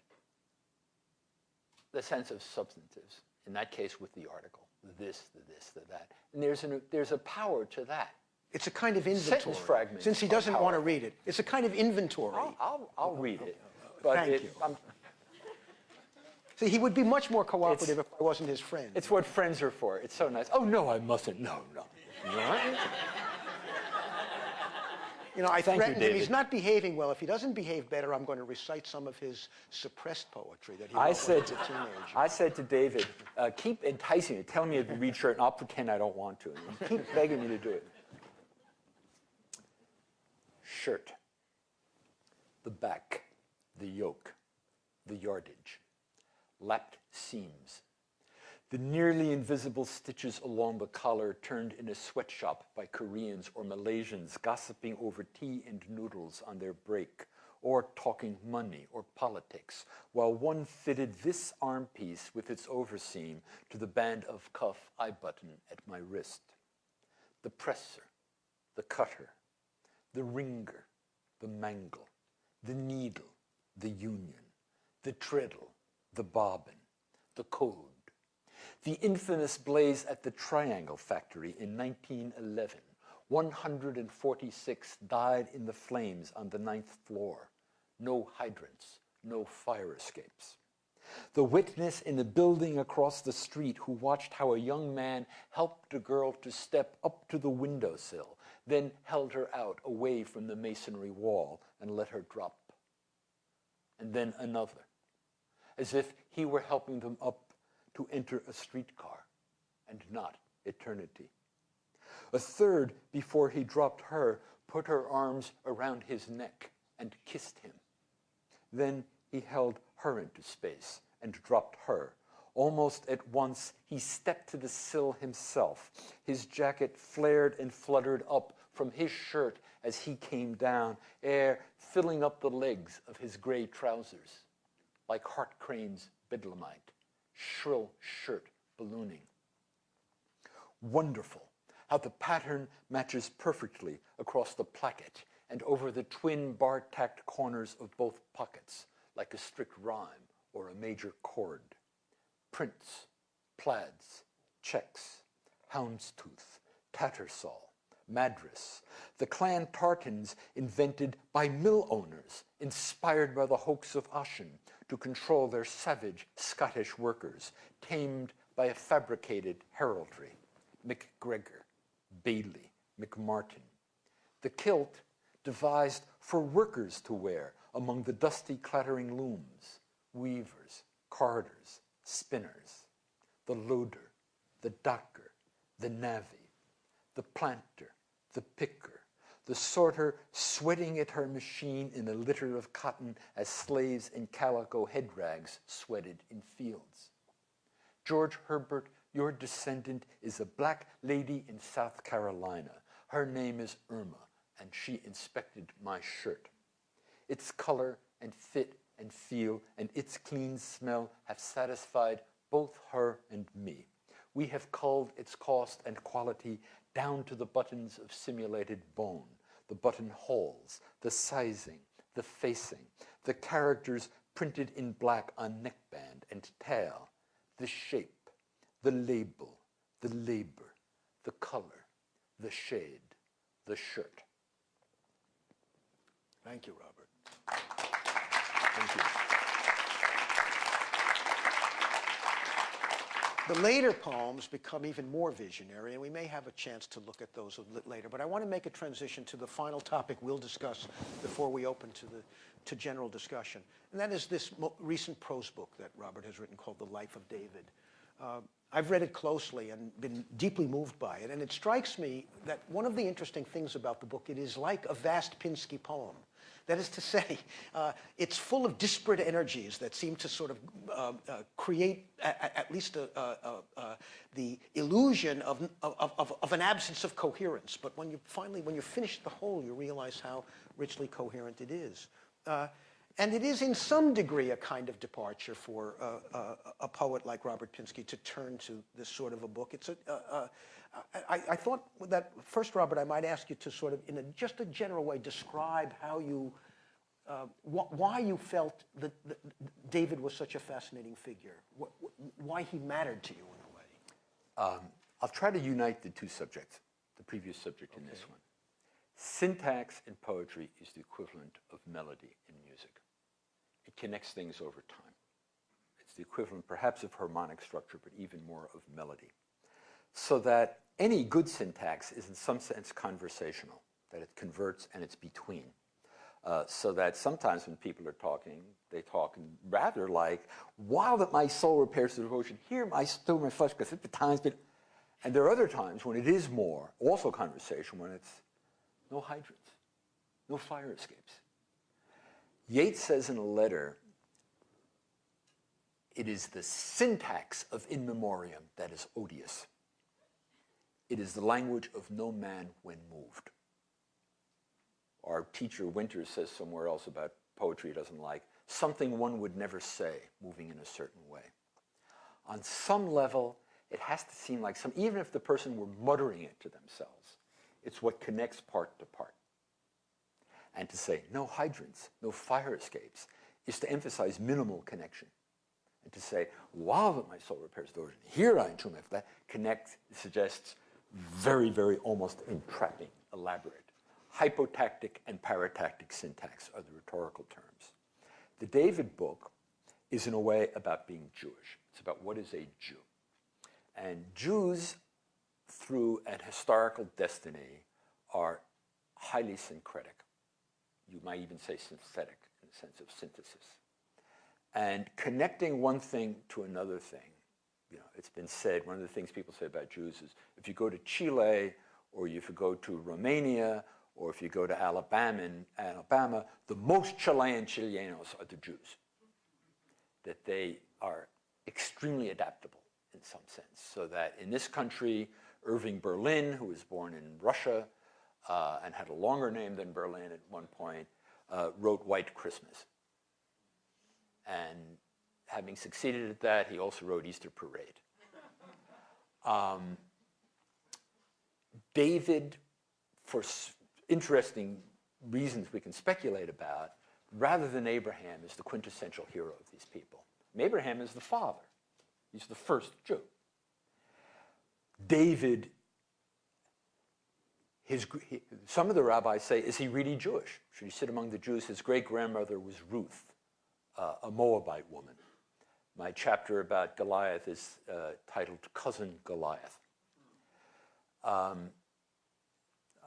the sense of substantives. In that case, with the article, the this, the this, the that, and there's an, there's a power to that. It's a kind of inventory. Sentence fragments Since he doesn't want to read it. It's a kind of inventory. I'll, I'll, I'll read it, but Thank it, you. I'm, See, he would be much more cooperative if I wasn't his friend. It's what friends are for. It's so nice. Oh, no, I mustn't. No, no. What? You know, I Thank you, threatened him, he's not behaving well. If he doesn't behave better, I'm going to recite some of his suppressed poetry that he I said, when he was a teenager. I said to David, uh, keep enticing me. Tell me to read shirt, and I'll pretend I don't want to. And keep begging me to do it. Shirt. The back, the yoke, the yardage, lapped seams. The nearly invisible stitches along the collar turned in a sweatshop by Koreans or Malaysians gossiping over tea and noodles on their break or talking money or politics, while one fitted this arm piece with its overseam to the band of cuff I button at my wrist. The presser, the cutter, the wringer, the mangle, the needle, the union, the treadle, the bobbin, the code. The infamous blaze at the Triangle Factory in 1911. 146 died in the flames on the ninth floor. No hydrants, no fire escapes. The witness in the building across the street who watched how a young man helped a girl to step up to the windowsill, then held her out away from the masonry wall and let her drop. And then another, as if he were helping them up to enter a streetcar and not eternity. A third, before he dropped her, put her arms around his neck and kissed him. Then he held her into space and dropped her. Almost at once, he stepped to the sill himself. His jacket flared and fluttered up from his shirt as he came down, air filling up the legs of his gray trousers, like Hart Crane's bedlamite, shrill shirt ballooning. Wonderful how the pattern matches perfectly across the placket and over the twin bar-tacked corners of both pockets, like a strict rhyme or a major chord. Prints, plaids, checks, houndstooth, tattersall, madras, the clan tartans invented by mill owners, inspired by the hoax of Ossian to control their savage Scottish workers, tamed by a fabricated heraldry, MacGregor, Bailey, McMartin. The kilt devised for workers to wear among the dusty clattering looms, weavers, carders, spinners, the loader, the docker, the navvy, the planter, the picker, the sorter sweating at her machine in a litter of cotton as slaves in calico head rags sweated in fields. George Herbert, your descendant, is a black lady in South Carolina. Her name is Irma, and she inspected my shirt. Its color and fit and feel and its clean smell have satisfied both her and me. We have culled its cost and quality down to the buttons of simulated bone, the buttonholes, the sizing, the facing, the characters printed in black on neckband and tail, the shape, the label, the labor, the color, the shade, the shirt. Thank you, Robert. Thank you. The later poems become even more visionary, and we may have a chance to look at those a little later. But I want to make a transition to the final topic we'll discuss before we open to the to general discussion, and that is this recent prose book that Robert has written called "The Life of David." Uh, I've read it closely and been deeply moved by it, and it strikes me that one of the interesting things about the book it is like a vast Pinsky poem. That is to say, uh, it's full of disparate energies that seem to sort of uh, uh, create a- at least a, a, the illusion of, of, of, of an absence of coherence. But when you finally, when you finish the whole, you realize how richly coherent it is. Uh, and it is in some degree a kind of departure for uh, uh, a poet like Robert Pinsky to turn to this sort of a book. It's a, I, I thought that first, Robert, I might ask you to sort of, in a, just a general way, describe how you, uh, wh- why you felt that, that David was such a fascinating figure, wh- wh- why he mattered to you in a way. Um, I'll try to unite the two subjects, the previous subject and this one. Syntax in poetry is the equivalent of melody in music. It connects things over time. It's the equivalent perhaps of harmonic structure, but even more of melody. So that any good syntax is in some sense conversational, that it converts and it's between. Uh, so that sometimes when people are talking, they talk rather like, while that my soul repairs the devotion, here my still my flesh, because at the times been, and there are other times when it is more, also conversation, when it's no hydrants, no fire escapes. Yeats says in a letter, it is the syntax of in memoriam that is odious. It is the language of no man when moved. Our teacher Winters says somewhere else about poetry he doesn't like, something one would never say, moving in a certain way. On some level, it has to seem like some, even if the person were muttering it to themselves, it's what connects part to part. And to say no hydrants, no fire escapes, is to emphasize minimal connection. And to say, while that my soul repairs the origin, here I entomb after that, connect suggests very, very almost entrapping, elaborate. Hypotactic and paratactic syntax are the rhetorical terms. The David book is in a way about being Jewish. It's about what is a Jew. And Jews, through an historical destiny, are highly syncretic. You might even say synthetic in the sense of synthesis. And connecting one thing to another thing. You know, it's been said, one of the things people say about Jews is if you go to Chile or if you go to Romania or if you go to Alabama, and Alabama, the most Chilean Chilenos are the Jews. That they are extremely adaptable in some sense. So that in this country, Irving Berlin, who was born in Russia uh, and had a longer name than Berlin at one point, uh, wrote White Christmas. And having succeeded at that, he also wrote Easter Parade. Um, David, for interesting reasons we can speculate about, rather than Abraham, is the quintessential hero of these people. Abraham is the father. He's the first Jew. David, his, he- some of the rabbis say, is he really Jewish? Should he sit among the Jews? His great grandmother was Ruth, uh, a Moabite woman. My chapter about Goliath is uh, titled Cousin Goliath. Um,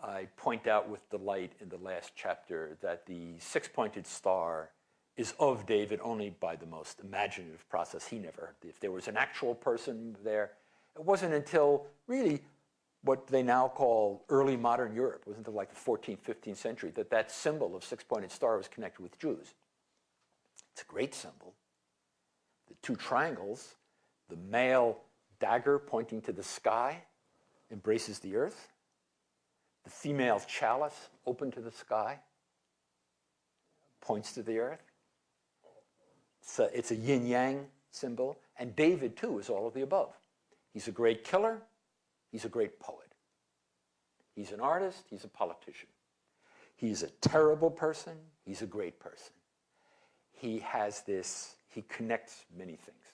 I point out with delight in the last chapter that the six pointed star is of David only by the most imaginative process. He never, if there was an actual person there, it wasn't until really what they now call early modern Europe, it wasn't until like the 14th, 15th century that that symbol of six pointed star was connected with Jews. It's a great symbol. The two triangles, the male dagger pointing to the sky embraces the earth, the female chalice open to the sky points to the earth. It's a, it's a yin yang symbol, and David, too, is all of the above. He's a great killer, he's a great poet. He's an artist, he's a politician. He's a terrible person, he's a great person. He has this, he connects many things.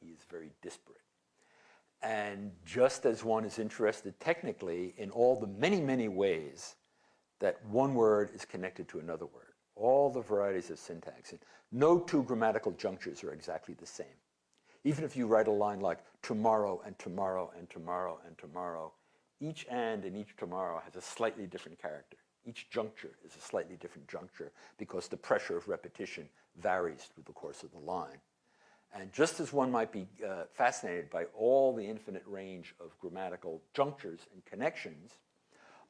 He is very disparate. And just as one is interested technically in all the many, many ways that one word is connected to another word, all the varieties of syntax, and no two grammatical junctures are exactly the same. Even if you write a line like tomorrow and tomorrow and tomorrow and tomorrow, each and and each tomorrow has a slightly different character. Each juncture is a slightly different juncture because the pressure of repetition varies through the course of the line. And just as one might be uh, fascinated by all the infinite range of grammatical junctures and connections,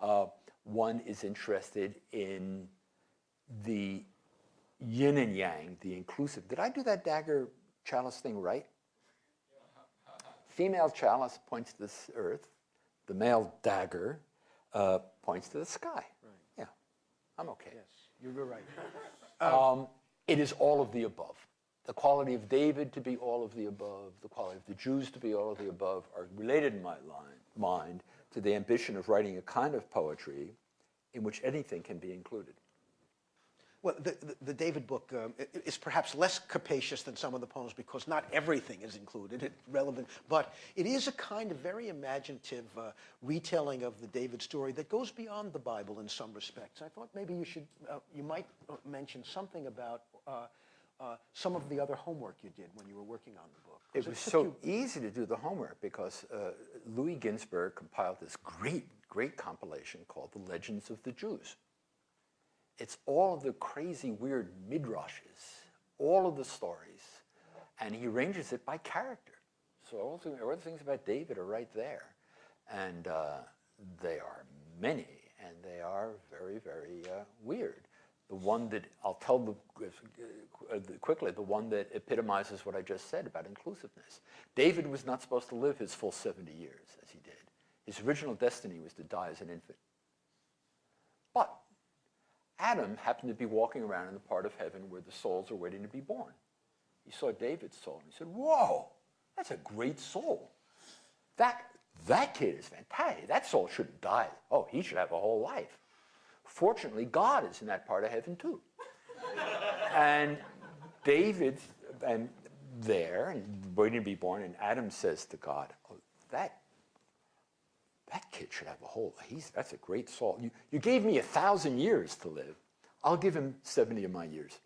uh, one is interested in the yin and yang, the inclusive. Did I do that dagger chalice thing right? Female chalice points to the earth. The male dagger uh, points to the sky. I'm okay. Yes, you're right. [laughs] Um, it is all of the above. The quality of David to be all of the above, the quality of the Jews to be all of the above are related in my line, mind to the ambition of writing a kind of poetry in which anything can be included. Well, the, the, the David book um, is perhaps less capacious than some of the poems because not everything is included, it, relevant, but it is a kind of very imaginative uh, retelling of the David story that goes beyond the Bible in some respects. I thought maybe you should, uh, you might uh, mention something about uh, uh, some of the other homework you did when you were working on the book. It was took so easy to do the homework because uh, Louis Ginzberg compiled this great, great compilation called The Legends of the Jews. It's all of the crazy, weird midrashes, all of the stories, and he arranges it by character. So all the, all the things about David are right there. And uh, they are many, and they are very, very uh, weird. The one that, I'll tell the, uh, quickly, the one that epitomizes what I just said about inclusiveness. David was not supposed to live his full 70 years, as he did. His original destiny was to die as an infant. But Adam happened to be walking around in the part of heaven where the souls are waiting to be born. He saw David's soul and he said, Whoa, that's a great soul. That, that kid is fantastic. That soul shouldn't die. Oh, he should have a whole life. Fortunately, God is in that part of heaven too. and David, and there, and waiting to be born, and Adam says to God, oh, that that kid should have a whole, he's, that's a great soul. You, you gave me a thousand years to live. I'll give him 70 of my years.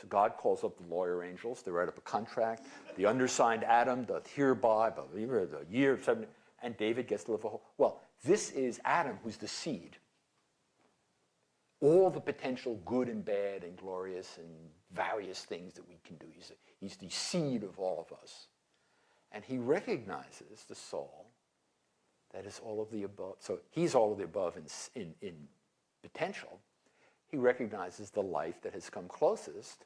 So God calls up the lawyer angels. They write up a contract. The undersigned Adam doth hereby, but the year of 70, and David gets to live a whole. Well, this is Adam who's the seed. All the potential good and bad and glorious and various things that we can do. He's, he's the seed of all of us. And he recognizes the soul that is all of the above. So he's all of the above in, in, in potential. He recognizes the life that has come closest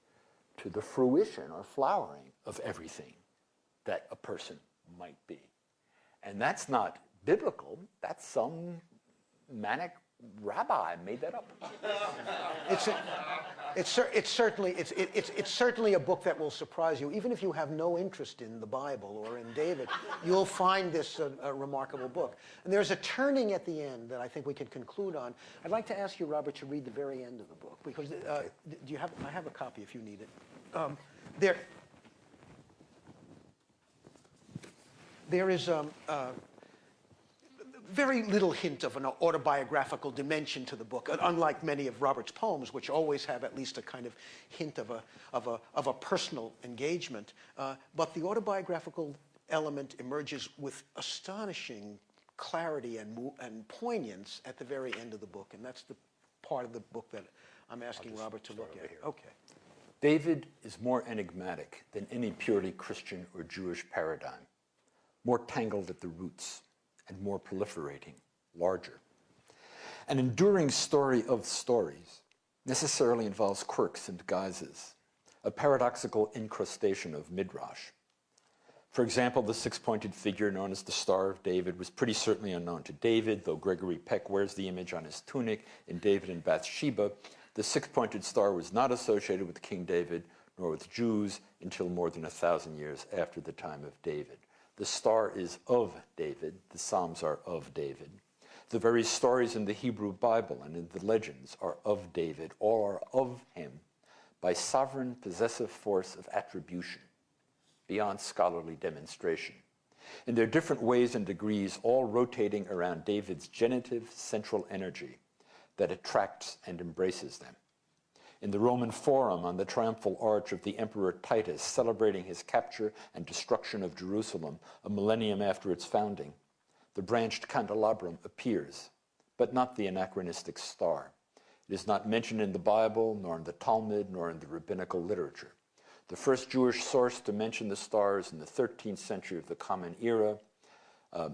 to the fruition or flowering of everything that a person might be. And that's not biblical, that's some manic rabbi made that up. It's, a, it's, it's, certainly, it's, it, it's, it's certainly a book that will surprise you. Even if you have no interest in the Bible or in David, you'll find this a, a remarkable book. And there's a turning at the end that I think we can conclude on. I'd like to ask you, Robert, to read the very end of the book because uh, do you have? I have a copy if you need it. Um, there, there is um, uh, very little hint of an autobiographical dimension to the book, unlike many of Robert's poems, which always have at least a kind of hint of a, of a, of a personal engagement. Uh, but the autobiographical element emerges with astonishing clarity and, and poignance at the very end of the book, and that's the part of the book that I'm asking Robert to look at. Okay. David is more enigmatic than any purely Christian or Jewish paradigm, more tangled at the roots and more proliferating, larger. An enduring story of stories necessarily involves quirks and guises, a paradoxical incrustation of midrash. For example, the six-pointed figure known as the Star of David was pretty certainly unknown to David, though Gregory Peck wears the image on his tunic in David and Bathsheba. The six-pointed star was not associated with King David nor with Jews until more than a thousand years after the time of David. The star is of David. The Psalms are of David. The very stories in the Hebrew Bible and in the legends are of David, all are of him by sovereign possessive force of attribution beyond scholarly demonstration. In their different ways and degrees, all rotating around David's genitive central energy that attracts and embraces them. In the Roman Forum on the triumphal arch of the Emperor Titus, celebrating his capture and destruction of Jerusalem a millennium after its founding, the branched candelabrum appears, but not the anachronistic star. It is not mentioned in the Bible, nor in the Talmud, nor in the rabbinical literature. The first Jewish source to mention the stars in the 13th century of the Common Era. Uh,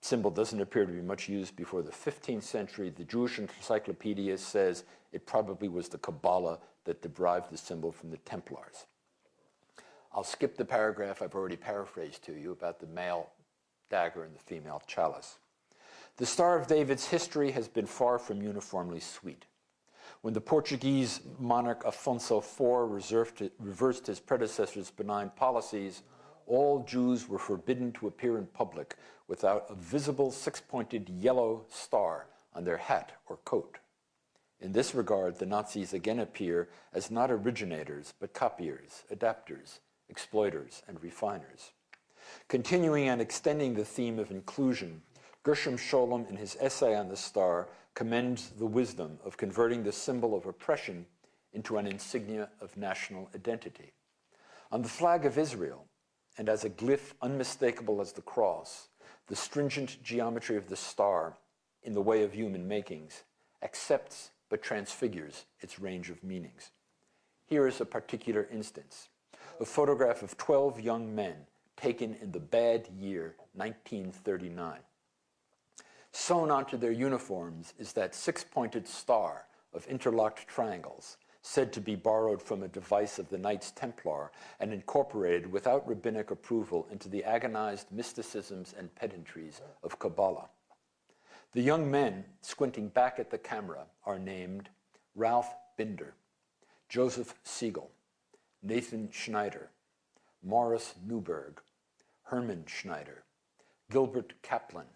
symbol doesn't appear to be much used before the 15th century. The Jewish Encyclopedia says it probably was the Kabbalah that derived the symbol from the Templars. I'll skip the paragraph I've already paraphrased to you about the male dagger and the female chalice. The Star of David's history has been far from uniformly sweet. When the Portuguese monarch Afonso IV reversed his predecessor's benign policies, all Jews were forbidden to appear in public without a visible six-pointed yellow star on their hat or coat. In this regard, the Nazis again appear as not originators, but copiers, adapters, exploiters, and refiners. Continuing and extending the theme of inclusion, Gershom Scholem, in his essay on the star, commends the wisdom of converting the symbol of oppression into an insignia of national identity. On the flag of Israel, and as a glyph unmistakable as the cross, the stringent geometry of the star, in the way of human makings, accepts but transfigures its range of meanings. Here is a particular instance, a photograph of 12 young men taken in the bad year 1939. Sewn onto their uniforms is that six-pointed star of interlocked triangles, said to be borrowed from a device of the Knights Templar and incorporated without rabbinic approval into the agonized mysticisms and pedantries of Kabbalah. The young men squinting back at the camera are named Ralph Binder, Joseph Siegel, Nathan Schneider, Morris Newberg, Herman Schneider, Gilbert Kaplan,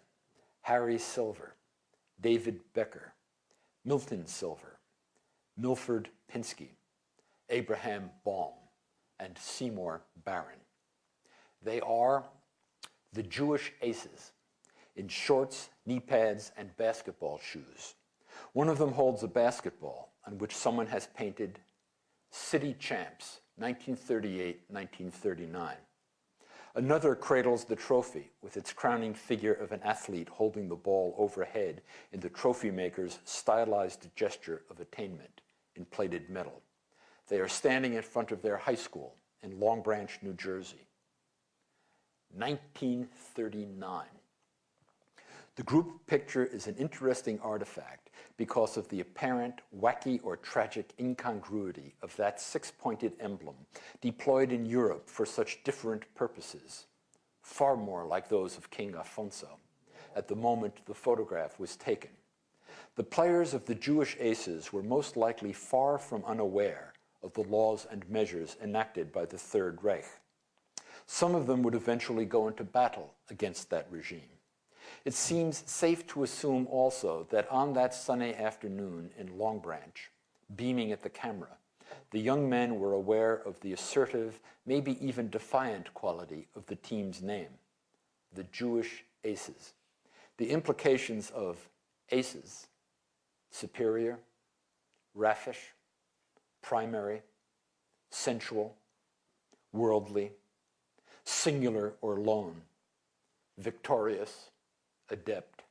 Harry Silver, David Becker, Milton Silver, Milford Pinsky, Abraham Baum, and Seymour Barron. They are the Jewish aces in shorts, knee pads, and basketball shoes. One of them holds a basketball on which someone has painted City Champs, 1938-1939. Another cradles the trophy with its crowning figure of an athlete holding the ball overhead in the trophy maker's stylized gesture of attainment in plated metal. They are standing in front of their high school in Long Branch, New Jersey. 1939. The group picture is an interesting artifact because of the apparent wacky or tragic incongruity of that six-pointed emblem deployed in Europe for such different purposes, far more like those of King Afonso, at the moment the photograph was taken. The players of the Jewish aces were most likely far from unaware of the laws and measures enacted by the Third Reich. Some of them would eventually go into battle against that regime. It seems safe to assume also that on that sunny afternoon in Long Branch, beaming at the camera, the young men were aware of the assertive, maybe even defiant quality of the team's name, the Jewish Aces. the implications of aces, superior, raffish, primary, sensual, worldly, singular or lone, victorious, adept,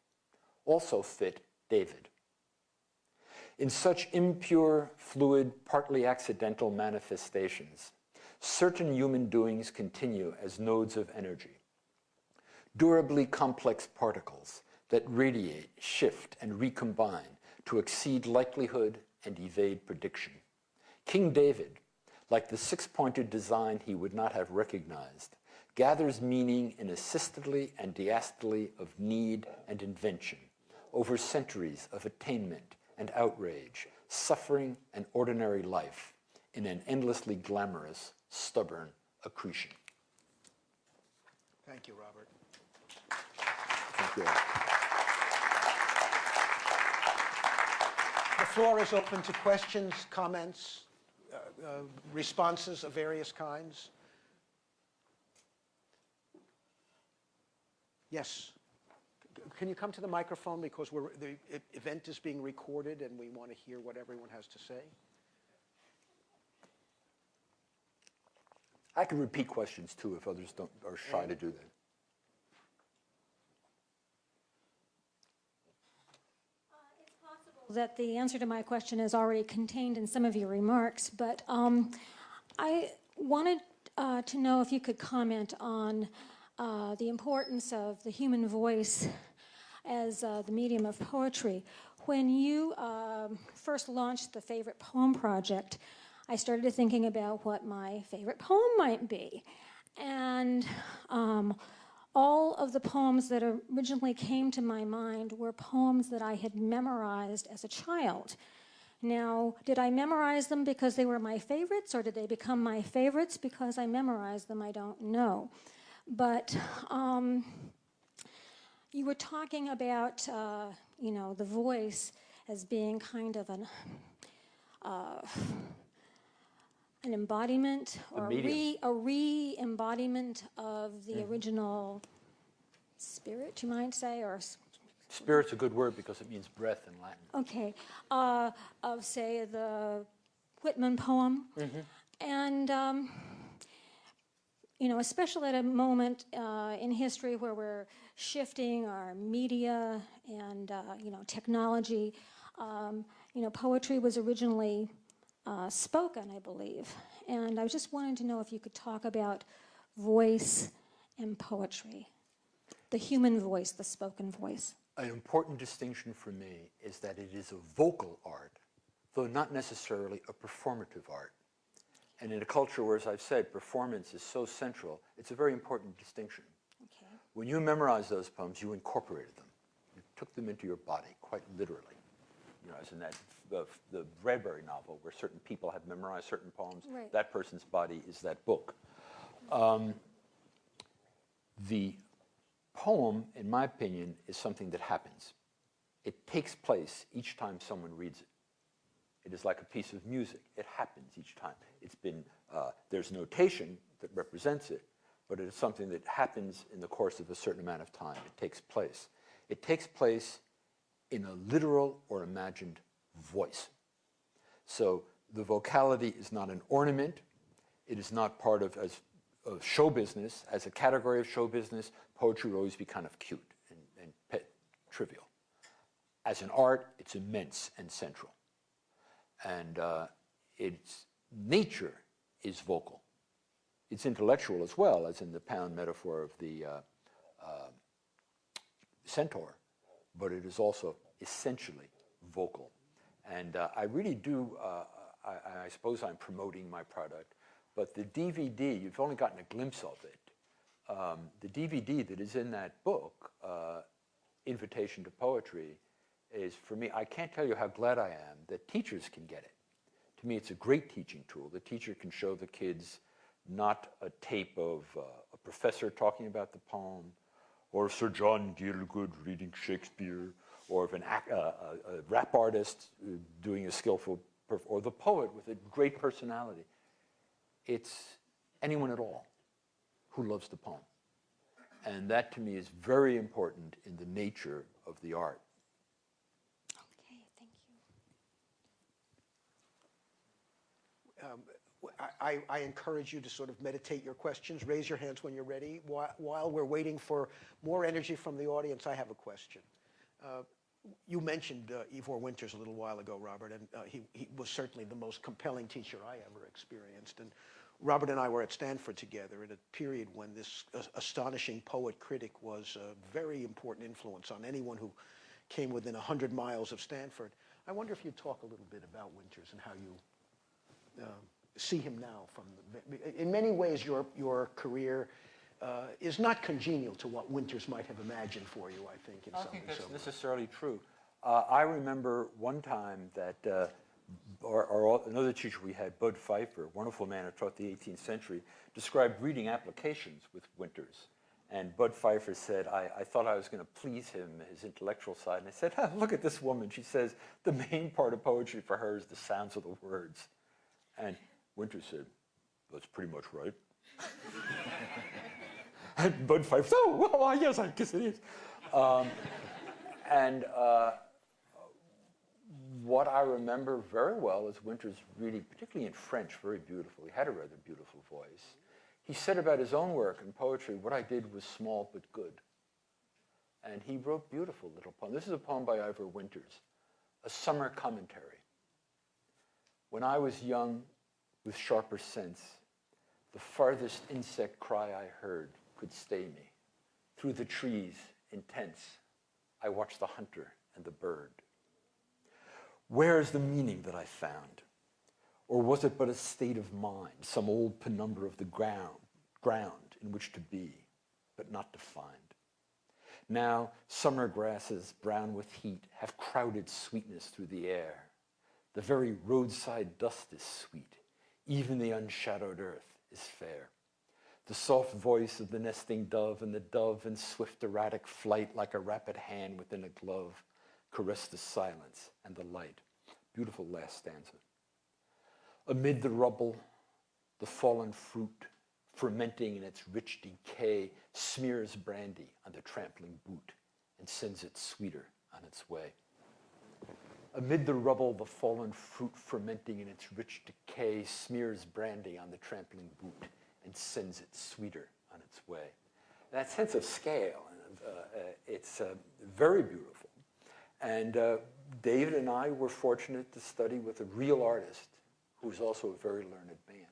also fit David. In such impure, fluid, partly accidental manifestations, certain human doings continue as nodes of energy, durably complex particles that radiate, shift, and recombine to exceed likelihood and evade prediction. King David, like the six-pointed design he would not have recognized, gathers meaning in a systole and diastole of need and invention over centuries of attainment and outrage, suffering and ordinary life in an endlessly glamorous, stubborn accretion. Thank you, Robert. Thank you. Floor is open to questions, comments, uh, uh, responses of various kinds. Yes. Can you come to the microphone because the event is being recorded and we want to hear what everyone has to say? I can repeat questions too if others don't, are shy to do that. That the answer to my question is already contained in some of your remarks, but um, I wanted uh, to know if you could comment on uh, the importance of the human voice as uh, the medium of poetry. When you um, first launched the Favorite Poem Project, I started thinking about what my favorite poem might be. And um, all of the poems that originally came to my mind were poems that I had memorized as a child. Now, did I memorize them because they were my favorites, or did they become my favorites because I memorized them? I don't know. But um, you were talking about, uh, you know, the voice as being kind of an uh, an embodiment or a re a re-embodiment of the original spirit, you might say, or Spirit's a good word because it means breath in Latin. okay, uh, of say the Whitman poem, and um, you know, especially at a moment uh, in history where we're shifting our media and uh, you know technology. Um, you know, poetry was originally uh, spoken, I believe, and I was just wanting to know if you could talk about voice and poetry, the human voice, the spoken voice. An important distinction for me is that it is a vocal art, though not necessarily a performative art. And in a culture where, as I've said, performance is so central, it's a very important distinction. Okay. When you memorized those poems, you incorporated them. You took them into your body, quite literally. You know, as in that the, the Bradbury novel, where certain people have memorized certain poems, Right. that person's body is that book. Um, the poem, in my opinion, is something that happens. It takes place each time someone reads it. It is like a piece of music. It happens each time. It's been, uh, there's notation that represents it, but it is something that happens in the course of a certain amount of time. It takes place. It takes place in a literal or imagined voice. So the vocality is not an ornament. It is not part of, as, of show business. As a category of show business, poetry will always be kind of cute and, and pet, trivial. As an art, it's immense and central. And uh, its nature is vocal. It's intellectual as well, as in the pound metaphor of the uh, uh, centaur, but it is also essentially vocal. And uh, I really do, uh, I, I suppose I'm promoting my product, but the DVD, you've only gotten a glimpse of it. Um, the DVD that is in that book, uh, Invitation to Poetry, is for me, I can't tell you how glad I am that teachers can get it. To me, it's a great teaching tool. The teacher can show the kids not a tape of uh, a professor talking about the poem, or Sir John Gielgud reading Shakespeare, or of an ac- uh, a, a rap artist uh, doing a skillful, perf- or the poet with a great personality. It's anyone at all who loves the poem. And that to me is very important in the nature of the art. Okay, thank you. I, I encourage you to sort of meditate your questions, raise your hands when you're ready. While, while we're waiting for more energy from the audience, I have a question. Uh, you mentioned uh, Yvor Winters a little while ago, Robert, and uh, he, he was certainly the most compelling teacher I ever experienced. And Robert and I were at Stanford together at a period when this uh, astonishing poet critic was a very important influence on anyone who came within 100 miles of Stanford. I wonder if you'd talk a little bit about Winters and how you um, see him now from the, in many ways your your career uh, is not congenial to what Winters might have imagined for you I think in I some think in that's ways. necessarily true. Uh, I remember one time that uh, our, our, another teacher we had, Bud Pfeiffer, wonderful man who taught the 18th century, described reading applications with Winters. And Bud Pfeiffer said, I, I thought I was going to please him, his intellectual side. And I said, ah, look at this woman. She says the main part of poetry for her is the sounds of the words. And Winters said, that's pretty much right. [laughs] and Bud Pfeiffer [laughs] oh, well, yes, I guess it is. Um, and uh, what I remember very well is Winters reading, particularly in French, very beautiful. He had a rather beautiful voice. He said about his own work in poetry, what I did was small but good. And he wrote beautiful little poems. This is a poem by Yvor Winters, a summer commentary. When I was young, with sharper sense, the farthest insect cry I heard could stay me. Through the trees, intense, I watched the hunter and the bird. Where is the meaning that I found? Or was it but a state of mind, some old penumbra of the ground, ground in which to be, but not to find? Now, summer grasses, brown with heat, have crowded sweetness through the air. The very roadside dust is sweet. Even the unshadowed earth is fair. The soft voice of the nesting dove and the dove in swift erratic flight like a rapid hand within a glove caress the silence and the light. Beautiful last stanza. Amid the rubble, the fallen fruit, fermenting in its rich decay, smears brandy on the trampling boot and sends it sweeter on its way. Amid the rubble, the fallen fruit fermenting in its rich decay smears brandy on the trampling boot and sends it sweeter on its way. That sense of scale, uh, uh, it's uh, very beautiful. And uh, David and I were fortunate to study with a real artist who's also a very learned man.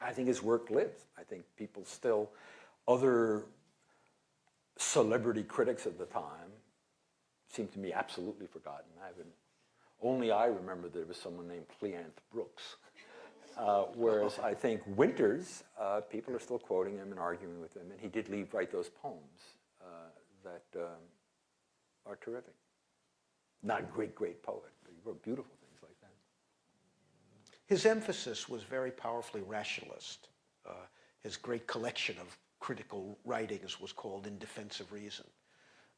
I think his work lives. I think people still, other celebrity critics of the time seem to me absolutely forgotten. I haven't, only I remember there was someone named Cleanth Brooks. [laughs] Uh, whereas I think Winters, uh, people are still quoting him and arguing with him, and he did leave write those poems uh, that um, are terrific. Not a great, great poet, but he wrote beautiful things like that. His emphasis was very powerfully rationalist. Uh, his great collection of critical writings was called In Defense of Reason.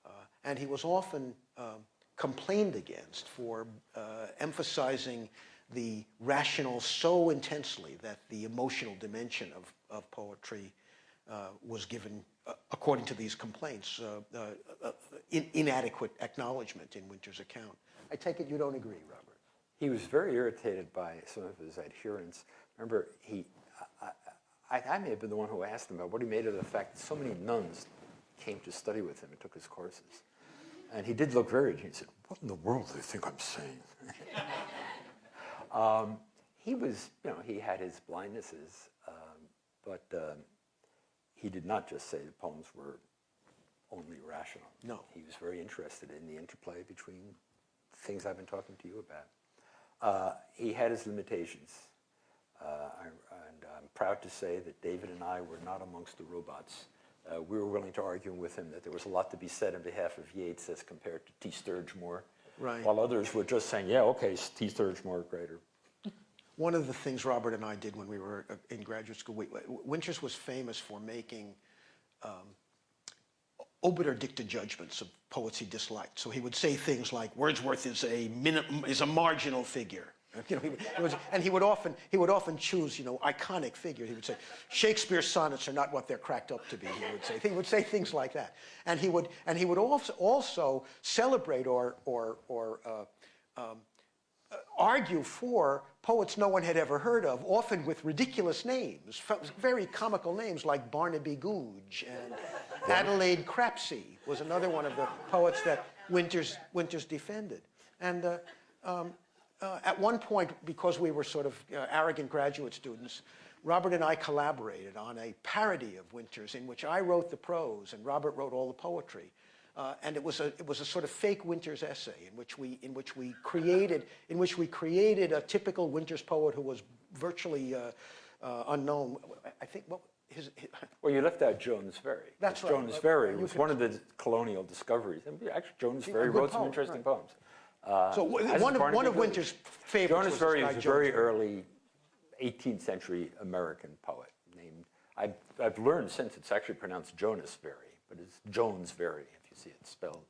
Uh, and he was often um, complained against for uh, emphasizing the rational so intensely that the emotional dimension of, of poetry uh, was given, uh, according to these complaints, uh, uh, in, inadequate acknowledgement in Winter's account. I take it you don't agree, Robert? He was very irritated by some of his adherents. Remember, he, I, I, I may have been the one who asked him about what he made of the fact that so many nuns came to study with him and took his courses. And he did look very, he said, what in the world do they think I'm saying? [laughs] um, he was, you know, he had his blindnesses, um, but um, he did not just say the poems were only rational. No. He was very interested in the interplay between things I've been talking to you about. Uh, he had his limitations. Uh, I, and I'm proud to say that David and I were not amongst the robots. Uh, we were willing to argue with him that there was a lot to be said on behalf of Yeats as compared to T. Sturge Moore. Right. While others were just saying, yeah, okay, T. Sturge Moore greater. One of the things Robert and I did when we were uh, in graduate school, we, Winters was famous for making um, obiter dicta judgments of poets he disliked. So he would say things like, Wordsworth is a, minim, is a marginal figure. [laughs] You know, he, would- it was, and he would often he would often choose you know iconic figures. He would say Shakespeare's sonnets are not what they're cracked up to be. He would say he would say things like that, and he would and he would also also celebrate or or or uh, um, uh, argue for poets no one had ever heard of, often with ridiculous names, very comical names like Barnaby Googe and Adelaide Crapsey was another one of the poets that Winters, Winters defended. And uh, um, uh, at one point, because we were sort of uh, arrogant graduate students, Robert and I collaborated on a parody of Winters in which I wrote the prose and Robert wrote all the poetry. Uh, and it was a it was a sort of fake Winters essay in which we in which we created in which we created a typical Winters poet who was virtually uh, uh, unknown. I think what his, his Well, you left out Jones Very. That's right. Jones Very was one of the colonial discoveries. And actually, Jones Very wrote some interesting right. poems. Uh, so is one of one of Winters' favorites Jonas this was a very early 18th century American poet named, I've, I've learned since it's actually pronounced Jonas Very, but it's Jones Very if you see it spelled.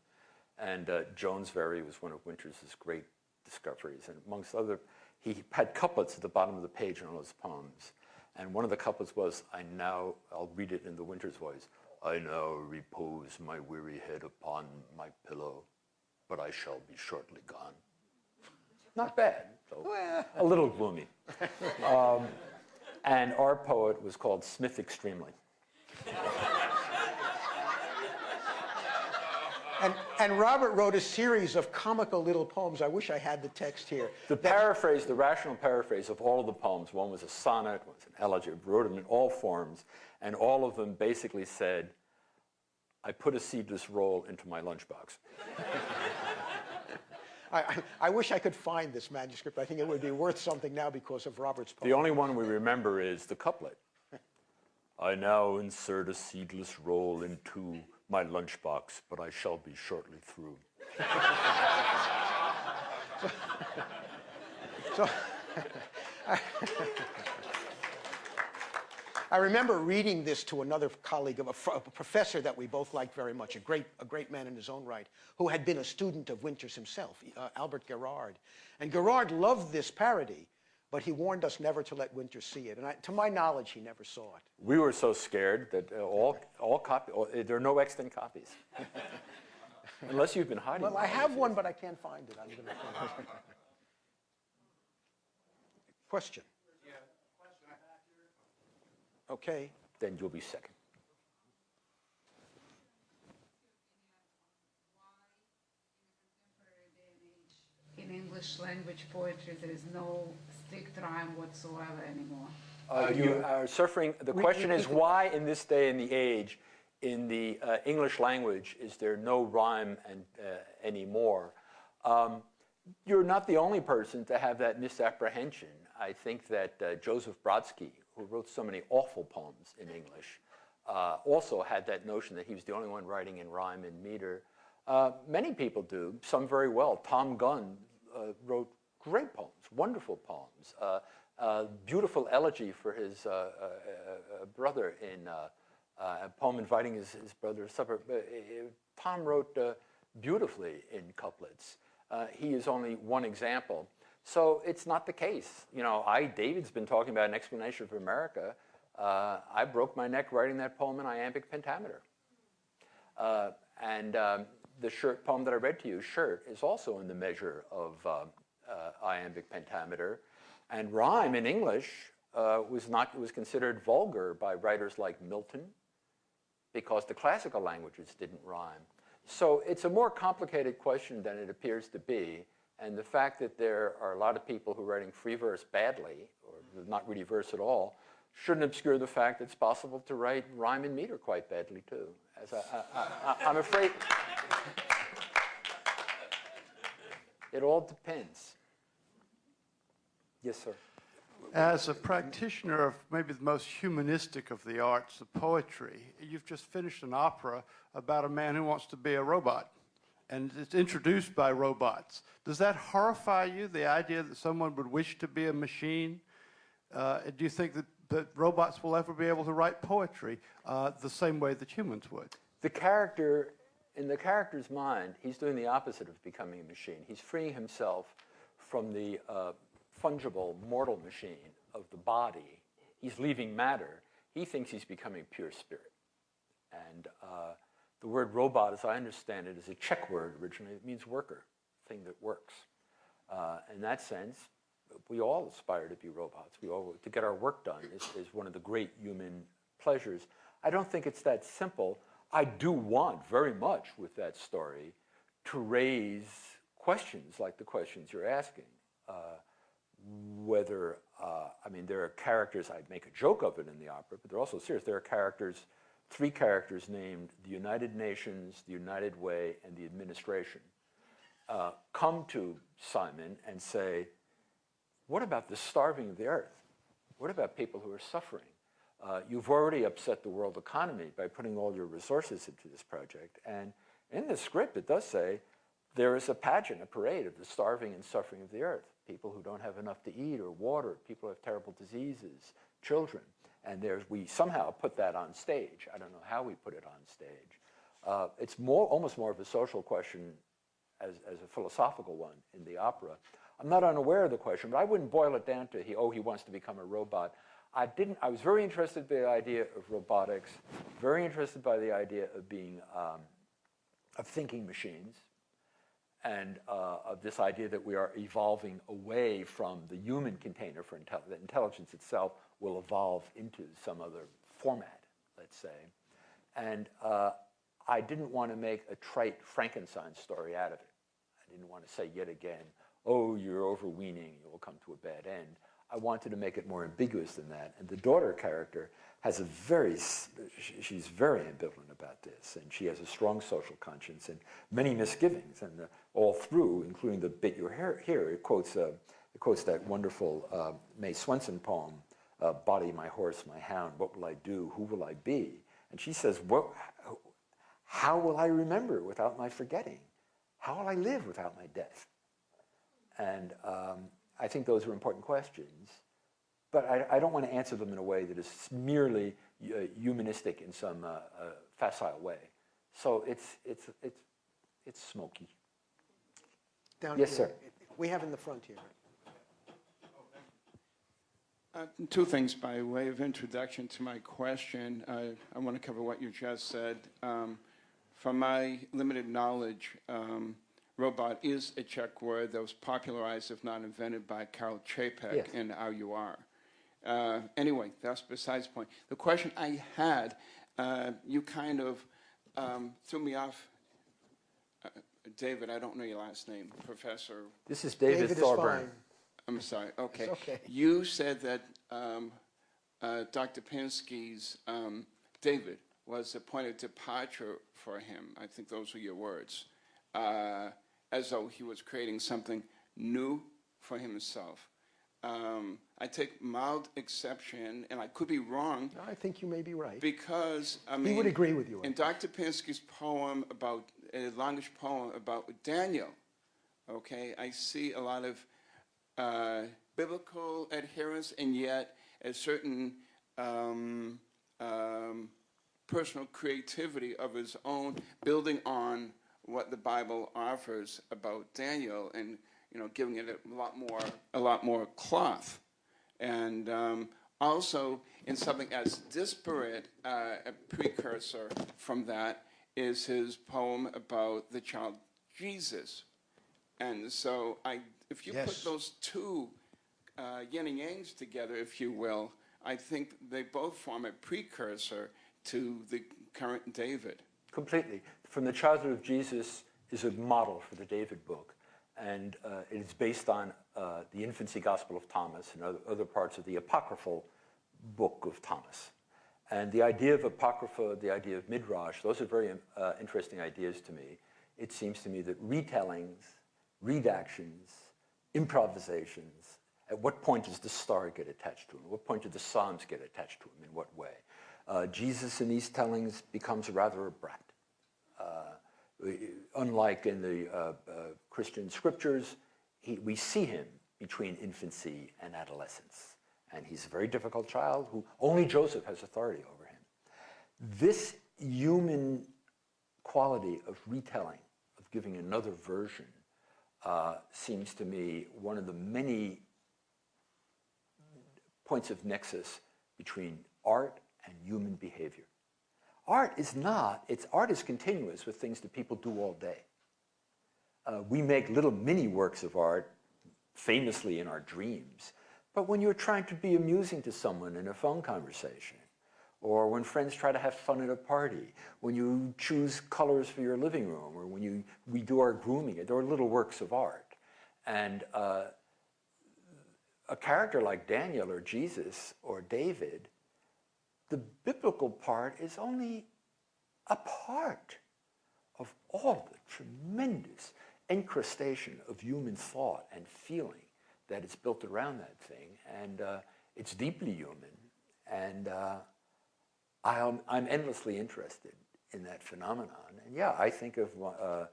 And uh, Jones Very was one of Winters' great discoveries. And amongst other, he had couplets at the bottom of the page in all his poems. And one of the couplets was, I now, I'll read it in the Winters voice, I now repose my weary head upon my pillow, but I shall be shortly gone. Not bad, though. a little gloomy. Um, and our poet was called Smith Extremely. And, and Robert wrote a series of comical little poems. I wish I had the text here. The paraphrase, the rational paraphrase of all of the poems, one was a sonnet, one was an elegy, wrote them in all forms, and all of them basically said, I put a seedless roll into my lunchbox. [laughs] I, I, I wish I could find this manuscript. I think it would be worth something now because of Robert's poem. The only one we remember is the couplet. [laughs] I now insert a seedless roll into my lunchbox, but I shall be shortly through. [laughs] So I remember reading this to another colleague of a, a professor that we both liked very much, a great, a great man in his own right, who had been a student of Winters himself, uh, Albert Guerard. And Guerard loved this parody, but he warned us never to let Winters see it. And I, to my knowledge, he never saw it. We were so scared that uh, all, all copy, all, there are no extant copies. [laughs] Unless you've been hiding Well. I have one, but I can't find it. I'm gonna... [laughs] Question? Okay. Then you'll be second. in English language poetry, there is no strict rhyme whatsoever anymore. Uh, you are suffering, the question is why in this day and the age, in the uh, English language, is there no rhyme and, uh, anymore? Um, you're not the only person to have that misapprehension. I think that uh, Joseph Brodsky, who wrote so many awful poems in English, uh, also had that notion that he was the only one writing in rhyme and meter. Uh, many people do, some very well. Tom Gunn uh, wrote great poems, wonderful poems. Uh, uh, beautiful elegy for his uh, brother in a poem inviting his, his brother to supper. Tom wrote beautifully in couplets. He is only one example. So it's not the case. You know, I, David's been talking about an explanation of America. Uh, I broke my neck writing that poem in iambic pentameter. Uh, and um, the shirt poem that I read to you, Shirt, is also in the measure of uh, uh, iambic pentameter. And rhyme in English uh, was not was considered vulgar by writers like Milton because the classical languages didn't rhyme. So it's a more complicated question than it appears to be. And the fact that there are a lot of people who are writing free verse badly, or not really verse at all, shouldn't obscure the fact that it's possible to write rhyme and meter quite badly too. As I, I'm afraid it all depends. Yes, sir. As a practitioner of maybe the most humanistic of the arts, the poetry, you've just finished an opera about a man who wants to be a robot, and it's introduced by robots. Does that horrify you, the idea that someone would wish to be a machine? Uh, do you think that, that robots will ever be able to write poetry uh, the same way that humans would? The character, in the character's mind, he's doing the opposite of becoming a machine. He's freeing himself from the, uh, fungible, mortal machine of the body. He's leaving matter. He thinks he's becoming pure spirit. And uh, the word robot, as I understand it, is a Czech word originally. It means worker, thing that works. Uh, in that sense, we all aspire to be robots. We all, to get our work done is, is one of the great human pleasures. I don't think it's that simple. I do want very much with that story to raise questions like the questions you're asking. Uh, whether, uh, I mean, there are characters, I make a joke of it in the opera, but they're also serious. There are characters, three characters named the United Nations, the United Way, and the administration, uh, come to Simon and say, what about the starving of the earth? What about people who are suffering? Uh, you've already upset the world economy by putting all your resources into this project. And in the script, it does say there is a pageant, a parade of the starving and suffering of the earth. People who don't have enough to eat or water, people who have terrible diseases, children. And there's, we somehow put that on stage. I don't know how we put it on stage. Uh, it's more, almost more of a social question as, as a philosophical one in the opera. I'm not unaware of the question, but I wouldn't boil it down to, he, oh, he wants to become a robot. I didn't, I was very interested by the idea of robotics, very interested by the idea of being, um, of thinking machines, and uh, of this idea that we are evolving away from the human container for intelligence, that intelligence itself will evolve into some other format, let's say. And uh, I didn't want to make a trite Frankenstein story out of it. I didn't want to say yet again, oh, you're overweening, you will come to a bad end. I wanted to make it more ambiguous than that. And the daughter character has a very, she's very ambivalent about this, and she has a strong social conscience and many misgivings, and uh, all through, including the bit you hear here, it quotes, uh, it quotes that wonderful uh, May Swenson poem, uh, Body, My Horse, My Hound, What Will I Do, Who Will I Be? And she says, what, how will I remember without my forgetting? How will I live without my death? And um, I think those are important questions, but I, I, don't want to answer them in a way that is merely uh, humanistic in some uh, uh, facile way. So it's, it's, it's, it's smoky. Down yes, here. sir. We have in the front here. Uh, two things by way of introduction to my question. Uh, I want to cover what you just said. Um, from my limited knowledge, um, robot is a Czech word that was popularized, if not invented, by Karel Čapek yes. in RUR. Uh, anyway, that's besides the point. The question I had, uh, you kind of um, threw me off. Uh, David, I don't know your last name, Professor. This is David, David Thorburn. Is fine. I'm sorry. Okay. It's okay. You said that um, uh, Dr. Pinsky's um, David was a point of departure for him. I think those were your words. Uh, as though he was creating something new for himself. Um, I take mild exception, and I could be wrong. I think you may be right. Because, I mean. He would agree with you. In Dr. Pinsky's poem about, a longish poem about Daniel, okay, I see a lot of uh, biblical adherence and yet a certain um, um, personal creativity of his own, building on what the Bible offers about Daniel and you know giving it a lot more a lot more cloth, and um, also in something as disparate uh, a precursor from that is his poem about the child Jesus, and so I if you Yes. put those two uh, yin and yangs together, if you will, I think they both form a precursor to the current David. Completely. From the childhood of Jesus is a model for the David book, and uh, it is based on uh, the infancy gospel of Thomas and other, parts of the apocryphal book of Thomas. And the idea of apocrypha, the idea of midrash, those are very uh, interesting ideas to me. It seems to me that retellings, redactions, improvisations, at what point does the star get attached to him? At what point do the Psalms get attached to him? In what way? Uh, Jesus in these tellings becomes rather a brat. Unlike in the uh, uh, Christian scriptures, he, we see him between infancy and adolescence. And he's a very difficult child who only Joseph has authority over him. This human quality of retelling, of giving another version, uh, seems to me one of the many points of nexus between art and human behavior. Art is not, it's art is continuous with things that people do all day. Uh, we make little mini works of art famously in our dreams, but when you're trying to be amusing to someone in a phone conversation, or when friends try to have fun at a party, when you choose colors for your living room, or when you, we do our grooming, there are little works of art. And uh, a character like Daniel or Jesus or David, the biblical part is only a part of all the tremendous incrustation of human thought and feeling that is built around that thing. And uh, it's deeply human. And uh, I'm, I'm endlessly interested in that phenomenon. And yeah, I think of uh,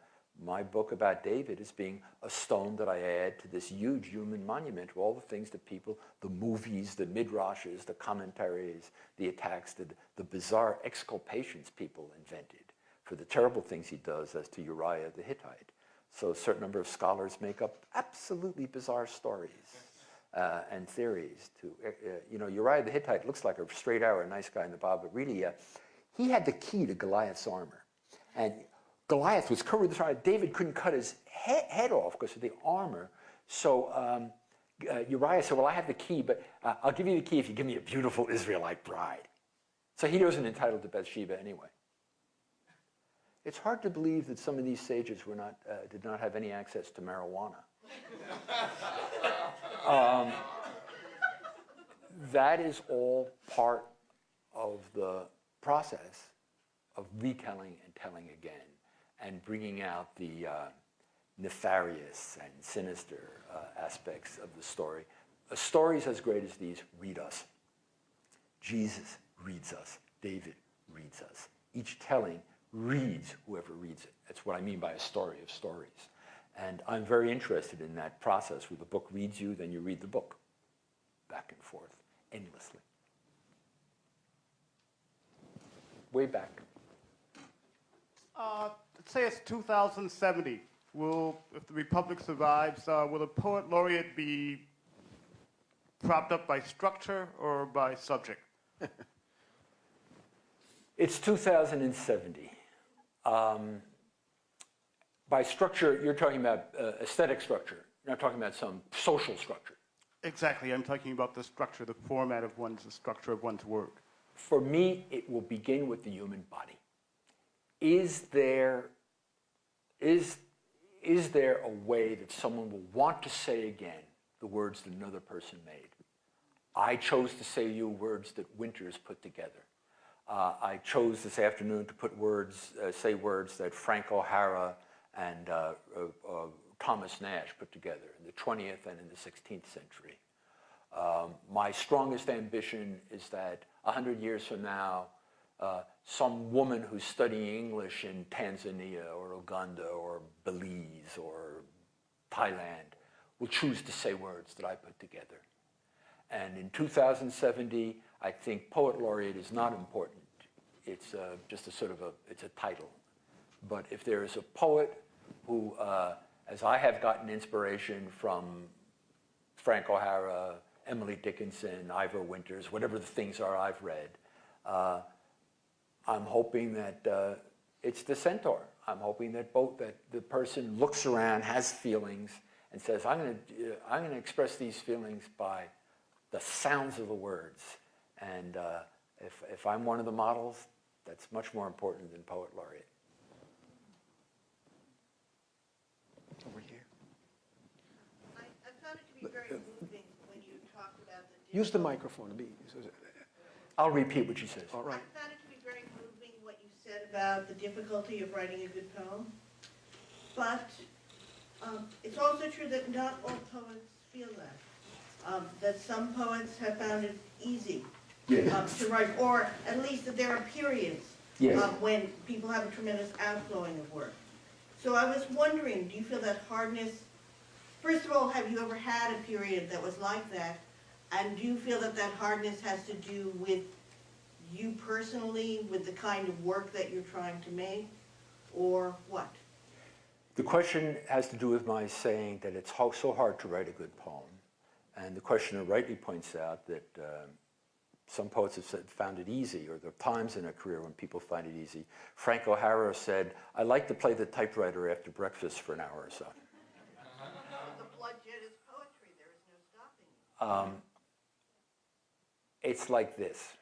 my book about David as being a stone that I add to this huge human monument all the things that people, the movies, the midrashes, the commentaries, the attacks, the, the bizarre exculpations people invented for the terrible things he does as to Uriah the Hittite. So a certain number of scholars make up absolutely bizarre stories uh, and theories. To uh, uh you know, Uriah the Hittite looks like a straight arrow, nice guy in the Bible, but really, uh, he had the key to Goliath's armor, and Goliath was covered with armor. David couldn't cut his he head off because of the armor. So um, uh, Uriah said, "Well, I have the key, but uh, I'll give you the key if you give me a beautiful Israelite bride." So he wasn't entitled to Bathsheba anyway. It's hard to believe that some of these sages were not, uh, did not have any access to marijuana. [laughs] um, that is all part of the process of retelling and telling again and bringing out the uh, nefarious and sinister uh, aspects of the story. A stories as great as these read us. Jesus reads us. David reads us. Each telling reads whoever reads it. That's what I mean by a story of stories. And I'm very interested in that process where the book reads you, then you read the book back and forth endlessly. Way back. Uh, say it's 2070. Will, if the Republic survives, uh, will the poet laureate be propped up by structure or by subject? [laughs] it's 2070. Um, by structure, you're talking about uh, aesthetic structure. You're not talking about some social structure. Exactly. I'm talking about the structure, the format of one's, the structure of one's work. For me, it will begin with the human body. Is there, is, is there a way that someone will want to say again the words that another person made? I chose to say you words that Winters put together. Uh, I chose this afternoon to put words, uh, say words that Frank O'Hara and uh, uh, uh Thomas Nashe put together in the 20th and in the 16th century. Um, my strongest ambition is that 100 years from now, uh, some woman who's studying English in Tanzania or Uganda or Belize or Thailand will choose to say words that I put together. And in 2070, I think poet laureate is not important. It's uh, just a sort of a, it's a title. But if there is a poet who, uh, as I have gotten inspiration from Frank O'Hara, Emily Dickinson, Yvor Winters, whatever the things are I've read, uh, I'm hoping that uh, it's the centaur. I'm hoping that both that the person looks around, has feelings, and says, "I'm going to uh, I'm going to express these feelings by the sounds of the words." And uh, if if I'm one of the models, that's much more important than poet laureate. Over here. I, I found it to be very moving when you talked about the. Use the microphone. to be- I'll repeat what she says. All right. I found it to be very moving what you said about the difficulty of writing a good poem. But um, it's also true that not all poets feel that. Um, that some poets have found it easy Yes. um, to write, or at least that there are periods Yes. um, when people have a tremendous outflowing of work. So I was wondering, do you feel that hardness? First of all, have you ever had a period that was like that? And do you feel that that hardness has to do with you personally, with the kind of work that you're trying to make, or what? The question has to do with my saying that it's so hard to write a good poem, And the questioner rightly points out that um, some poets have said, found it easy, or there are times in a career when people find it easy. Frank O'Hara said, I like to play the typewriter after breakfast for an hour or so. The bloodshed is poetry, there is no stopping you. Um, it's like this.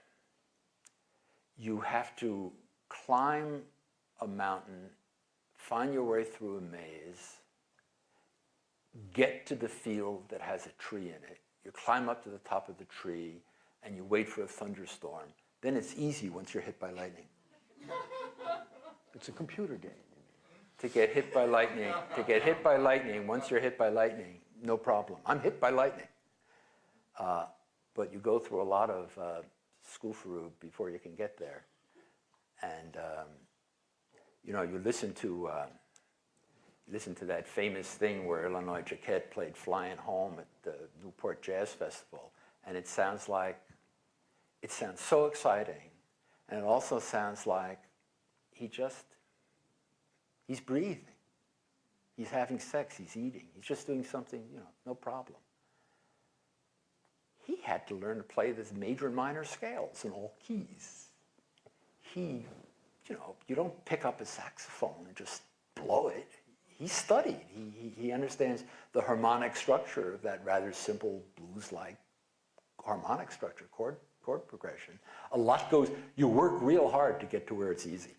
You have to climb a mountain, find your way through a maze, get to the field that has a tree in it. You climb up to the top of the tree and you wait for a thunderstorm. Then it's easy once you're hit by lightning. [laughs] It's a computer game. To get hit by lightning, to get hit by lightning, once you're hit by lightning, no problem. I'm hit by lightning. Uh, but you go through a lot of uh, schoolfru before you can get there. And, um, you know, you listen to, uh, listen to that famous thing where Illinois Jacquet played Flying Home at the Newport Jazz Festival, and it sounds like, it sounds so exciting, and it also sounds like he just, he's breathing. He's having sex, he's eating, he's just doing something, you know, no problem he had to learn to play the major and minor scales in all keys. He, you know, you don't pick up a saxophone and just blow it. He studied. He, he, he understands the harmonic structure of that rather simple blues-like harmonic structure, chord, chord progression. A lot goes, you work real hard to get to where it's easy.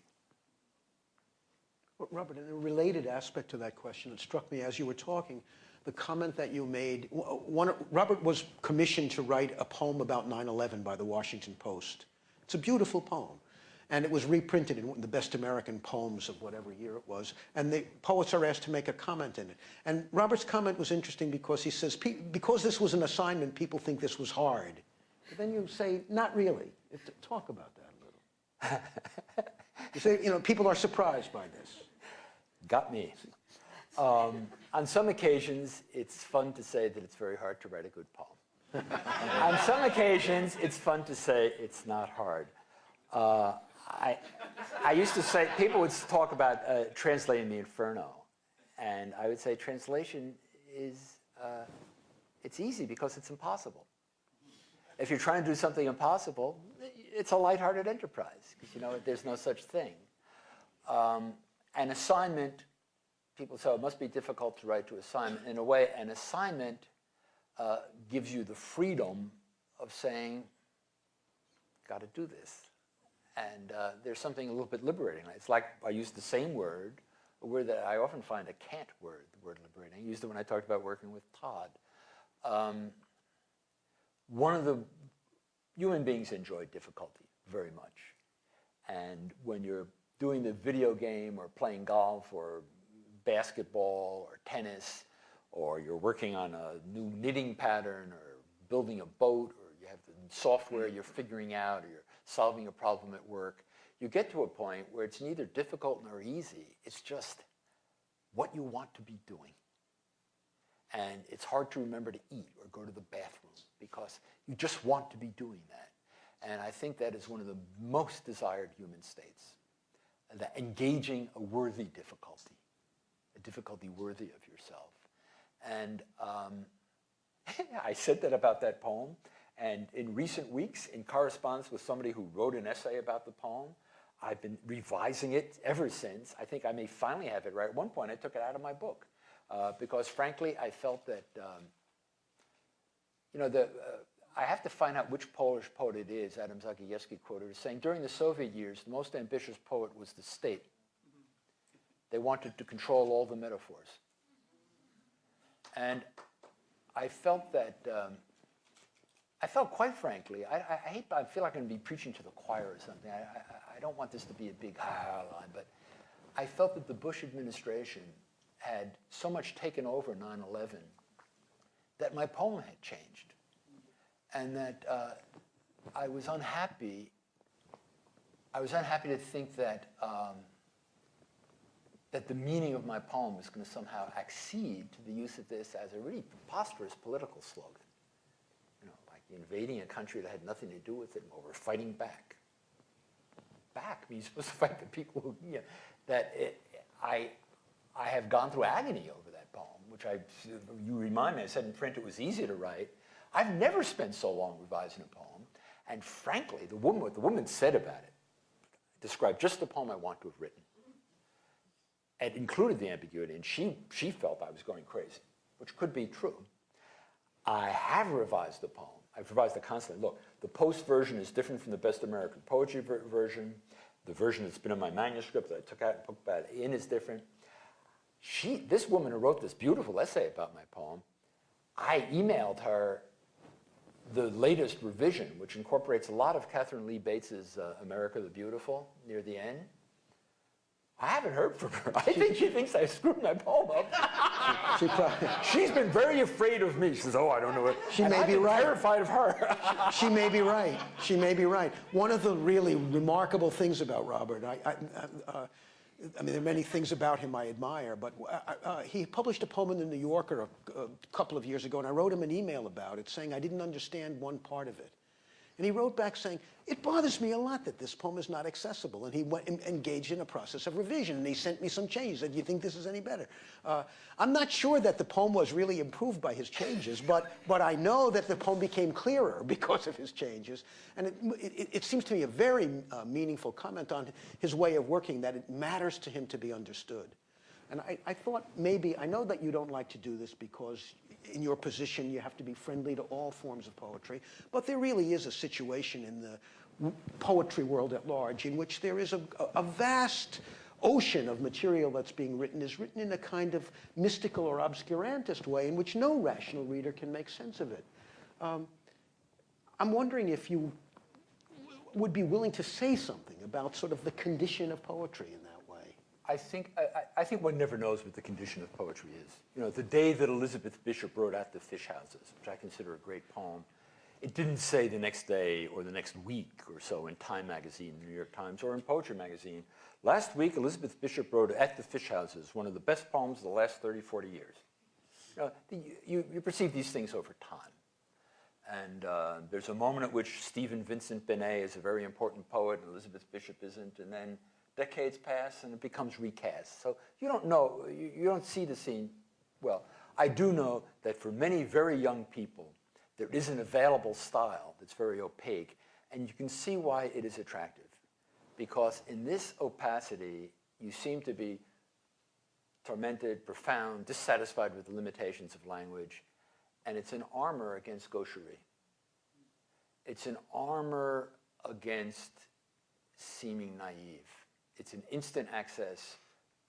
Well, Robert, in a related aspect to that question, it struck me as you were talking, the comment that you made. One, Robert was commissioned to write a poem about 9/11 by the Washington Post. It's a beautiful poem, and it was reprinted in the Best American Poems of whatever year it was. And the poets are asked to make a comment in it. And Robert's comment was interesting because he says, because this was an assignment, people think this was hard. But then you say, not really. Talk about that a little. [laughs] you say, you know, people are surprised by this. Got me. Um, on some occasions, it's fun to say that it's very hard to write a good poem. [laughs] on some occasions, it's fun to say it's not hard. Uh, I, I used to say, people would talk about uh, translating the Inferno, and I would say translation is, uh, it's easy because it's impossible. If you're trying to do something impossible, it's a lighthearted enterprise, because you know, there's no such thing. Um, an assignment, people say "Oh, it must be difficult to write to assignment. In a way, an assignment uh, gives you the freedom of saying, got to do this. And uh, there's something a little bit liberating. It's like I use the same word, a word that I often find a can't word, the word liberating. I used it when I talked about working with Todd. Um, one of the human beings enjoy difficulty very much. And when you're doing the video game or playing golf or basketball or tennis, or you're working on a new knitting pattern or building a boat, or you have the software you're mm-hmm. figuring out, or you're solving a problem at work, you get to a point where it's neither difficult nor easy. It's just what you want to be doing. And it's hard to remember to eat or go to the bathroom because you just want to be doing that. And I think that is one of the most desired human states, that engaging a worthy difficulty, difficulty worthy of yourself. And um, [laughs] I said that about that poem. And in recent weeks, in correspondence with somebody who wrote an essay about the poem, I've been revising it ever since. I think I may finally have it right. At one point, I took it out of my book uh, because, frankly, I felt that, um, you know, the, uh, I have to find out which Polish poet it is, Adam Zagajewski quoted as saying, during the Soviet years, the most ambitious poet was the state. They wanted to control all the metaphors. And I felt that, um, I felt quite frankly, I, I, hate, I feel like I'm going to be preaching to the choir or something. I, I, I don't want this to be a big ha-ha line, but I felt that the Bush administration had so much taken over 9-11 that my poem had changed. And that uh, I was unhappy, I was unhappy to think that um, that the meaning of my poem was going to somehow accede to the use of this as a really preposterous political slogan. You know, like invading a country that had nothing to do with it, or we're fighting back. Back means supposed [laughs] to fight the people who, you know, that it, I, I have gone through agony over that poem, which I, you remind me, I said in print it was easy to write. I've never spent so long revising a poem. And frankly, the woman, what the woman said about it described just the poem I want to have written. It included the ambiguity, and she, she felt I was going crazy, which could be true. I have revised the poem. I've revised it constantly. Look, the post version is different from the best American poetry ver version. The version that's been in my manuscript that I took out and put back in is different. She, this woman who wrote this beautiful essay about my poem, I emailed her the latest revision, which incorporates a lot of Katharine Lee Bates's uh, America the Beautiful near the end. I haven't heard from her. I think she thinks I screwed my poem up. She [laughs] probably, She's been very afraid of me. She says, oh, I don't know what. She and may I've be right. terrified of her. [laughs] she may be right. She may be right. One of the really remarkable things about Robert, I, I, uh, I mean, there are many things about him I admire, but uh, uh, he published a poem in the New Yorker a, a couple of years ago, and I wrote him an email about it saying I didn't understand one part of it. And he wrote back saying, it bothers me a lot that this poem is not accessible. And he went and engaged in a process of revision. And he sent me some changes. Do you think this is any better? Uh, I'm not sure that the poem was really improved by his changes, but, but I know that the poem became clearer [laughs] because of his changes. And it, it, it seems to me a very uh, meaningful comment on his way of working, that it matters to him to be understood. And I, I thought maybe, I know that you don't like to do this because in your position you have to be friendly to all forms of poetry, but there really is a situation in the poetry world at large in which there is a, a vast ocean of material that's being written is written in a kind of mystical or obscurantist way in which no rational reader can make sense of it. Um, I'm wondering if you would be willing to say something about sort of the condition of poetry in that. I think, I, I- think one never knows what the condition of poetry is. You know, the day that Elizabeth Bishop wrote At the Fish Houses, which I consider a great poem, it didn't say the next day or the next week or so in Time magazine, the New York Times, or in Poetry magazine. Last week, Elizabeth Bishop wrote At the Fish Houses, one of the best poems of the last 30, 40 years. You, know, you, you perceive these things over time. And uh, there's a moment at which Stephen Vincent Benet is a very important poet and Elizabeth Bishop isn't, and then decades pass and it becomes recast. So you don't know, you, you don't see the scene well. I do know that for many very young people, there is an available style that's very opaque, and you can see why it is attractive. Because in this opacity, you seem to be tormented, profound, dissatisfied with the limitations of language, and it's an armor against gaucherie. It's an armor against seeming naive. It's an instant access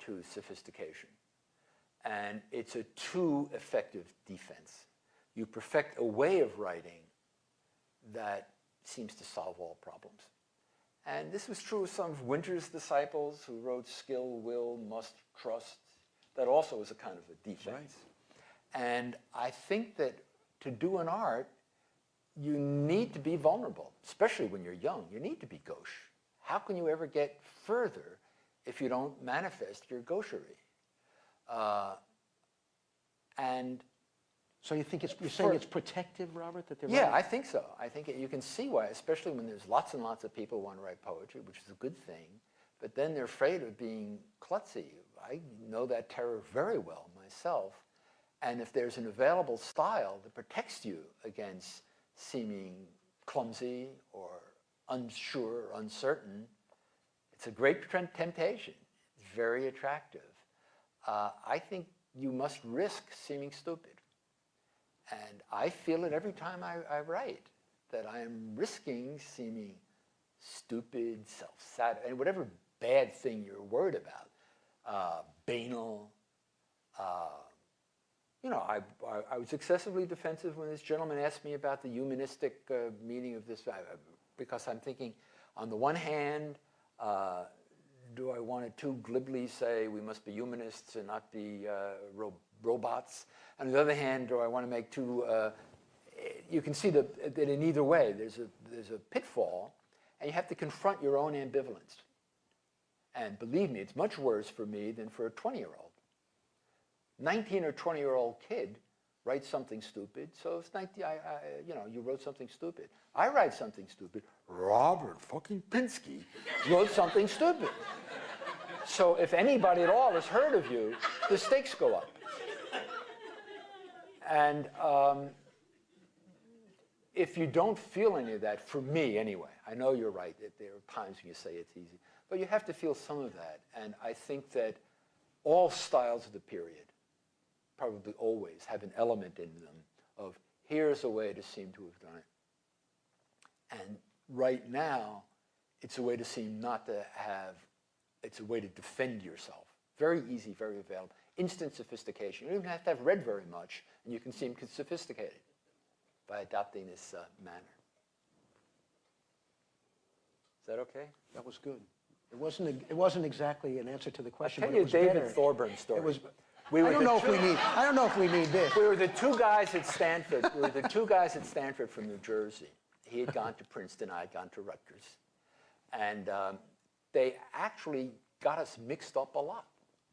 to sophistication. And it's a too effective defense. You perfect a way of writing that seems to solve all problems. And this was true of some of Winters' disciples who wrote skill, will, must, trust. That also is a kind of a defense. And I think that to do an art, you need to be vulnerable, especially when you're young. You need to be gauche. How can you ever get further if you don't manifest your gaucherie? Uh, and So you think it's, you're saying it's protective, Robert, that they're yeah, writing- I think so. I think it, you can see why, especially when there's lots and lots of people who want to write poetry, which is a good thing, but then they're afraid of being klutzy. I know that terror very well myself. And if there's an available style that protects you against seeming clumsy or unsure uncertain, it's a great temptation. It's very attractive. Uh, I think you must risk seeming stupid. And I feel it every time I, I write, that I am risking seeming stupid, self-sad, and whatever bad thing you're worried about, uh, banal. Uh, you know, I, I, I was excessively defensive when this gentleman asked me about the humanistic uh, meaning of this, uh, because I'm thinking, on the one hand, uh, do I want to too glibly say we must be humanists and not be uh, ro- robots? On the other hand, do I want to make too, uh, you can see that, that in either way, there's a, there's a pitfall, and you have to confront your own ambivalence. And believe me, it's much worse for me than for a 20-year-old. 19 or 20-year-old kid writes something stupid, so it's 19, I, I, you know, you wrote something stupid. I write something stupid. Robert fucking Pinsky wrote something stupid. So if anybody at all has heard of you, the stakes go up. And um, if you don't feel any of that, for me anyway, I know you're right, that there are times when you say it's easy, but you have to feel some of that. And I think that all styles of the period, probably always, have an element in them of here's a way to seem to have done it. And right now, it's a way to seem not to have, it's a way to defend yourself. Very easy, very available. Instant sophistication. You don't even have to have read very much, and you can seem sophisticated by adopting this uh, manner. Is that okay? That was good. It wasn't, a- it wasn't exactly an answer to the question, Tell but you it was David better. Thorburn story. It was, We I don't know if we need, I don't know if we need this. We were the two guys at Stanford. We were the two guys at Stanford from New Jersey. He had gone to Princeton. I had gone to Rutgers, and um, they actually got us mixed up a lot.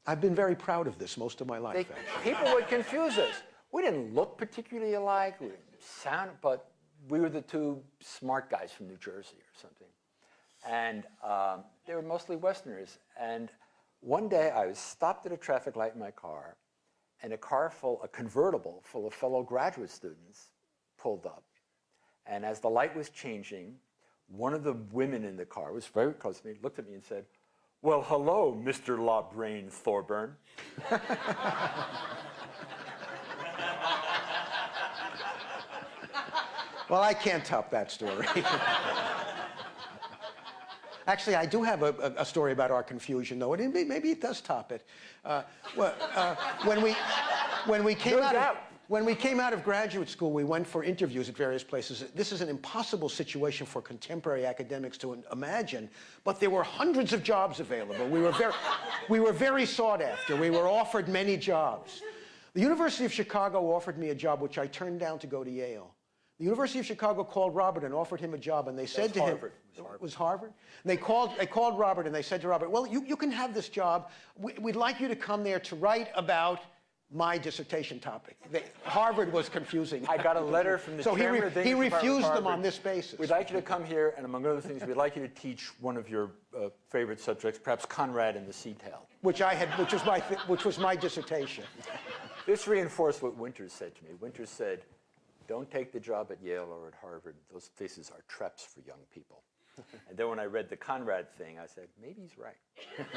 I've been very proud of this most of my They, life, actually. people would confuse us. We didn't look particularly alike. We didn't sound, but we were the two smart guys from New Jersey or something. And um, they were mostly Westerners. And one day I was stopped at a traffic light in my car, and a car full, a convertible full of fellow graduate students pulled up. And as the light was changing, one of the women in the car was very close to me, looked at me and said, well, hello, Mr. La Brain Thorburn. [laughs] Well, I can't top that story. [laughs] Actually, I do have a, a, a story about our confusion, though. and It, maybe it does top it. Uh, well, uh, when we when we came No out of, doubt. when we came out of graduate school, we went for interviews at various places. This is an impossible situation for contemporary academics to imagine, but there were hundreds of jobs available. We were very we were very sought after. We were offered many jobs. The University of Chicago offered me a job which I turned down to go to Yale. The University of Chicago called Robert and offered him a job, and they said to Harvard. him, "It was Harvard." And they called, they called Robert, and they said to Robert, "Well, you, you can have this job. We, we'd like you to come there to write about my dissertation topic." They, Harvard was confusing. I got a letter from the so he, chairman re- of the he English Department of refused them on this basis. We'd like you to come here, and among other things, we'd like you to teach one of your uh, favorite subjects, perhaps Conrad and the Sea Tale. which I had, which was my, which was my dissertation. This reinforced what Winters said to me. Winters said, don't take the job at Yale or at Harvard. Those places are traps for young people. [laughs] and then when I read the Conrad thing, I said, maybe he's right. [laughs]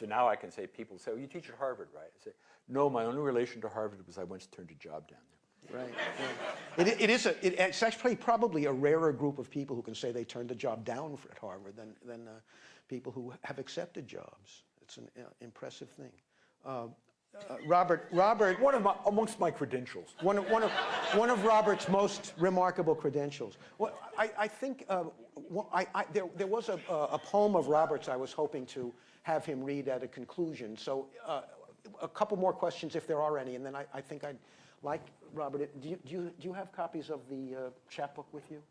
so now I can say, people say, oh, you teach at Harvard, right? I say, no, my only relation to Harvard was I once turned a job down there. Right. right. It, it is a, it, it's actually probably a rarer group of people who can say they turned a job down for- at Harvard than, than uh, people who have accepted jobs. It's an uh, impressive thing. Uh, uh, Robert, Robert, One of my, amongst my credentials. one of, one of, one of Robert's most remarkable credentials. Well, I, I think uh, wha- I, I, there, there was a, a poem of Robert's I was hoping to have him read at a conclusion. So uh, a couple more questions if there are any, and then I, I think I'd like, Robert, do you, do you, do you have copies of the uh, chapbook with you?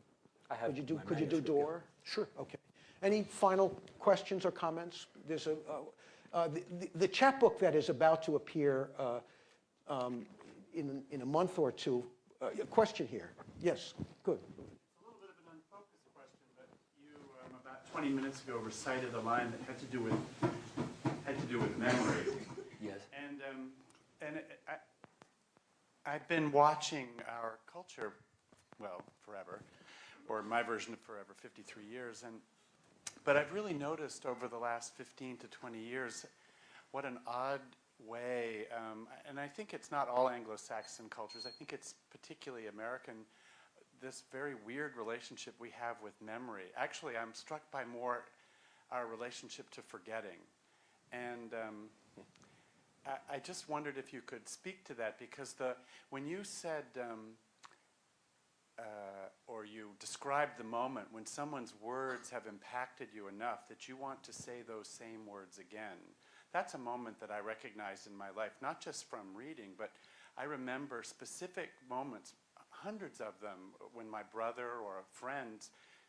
I have Could you do, my could you do. Door? Sure. Okay. Any final questions or comments? There's a, uh, the, the- the chapbook that is about to appear uh, um, in, in a month or two, uh, a question here. Yes, good. It's a little bit of an unfocused question, but you, um, about 20 minutes ago, recited a line that had to do with, had to do with memory. Yes. And, um, and it- I, I've been watching our culture, well, forever, or my version of forever, 53 years, and, but I've really noticed over the last 15 to 20 years what an odd way, um, and I think it's not all Anglo-Saxon cultures, I think it's particularly American, this very weird relationship we have with memory. Actually, I'm struck by more our relationship to forgetting. And um, I, I just wondered if you could speak to that because the when you said um, uh, or you describe the moment when someone's words have impacted you enough that you want to say those same words again. That's a moment that I recognized in my life, not just from reading, but I remember specific moments, hundreds of them, when my brother or a friend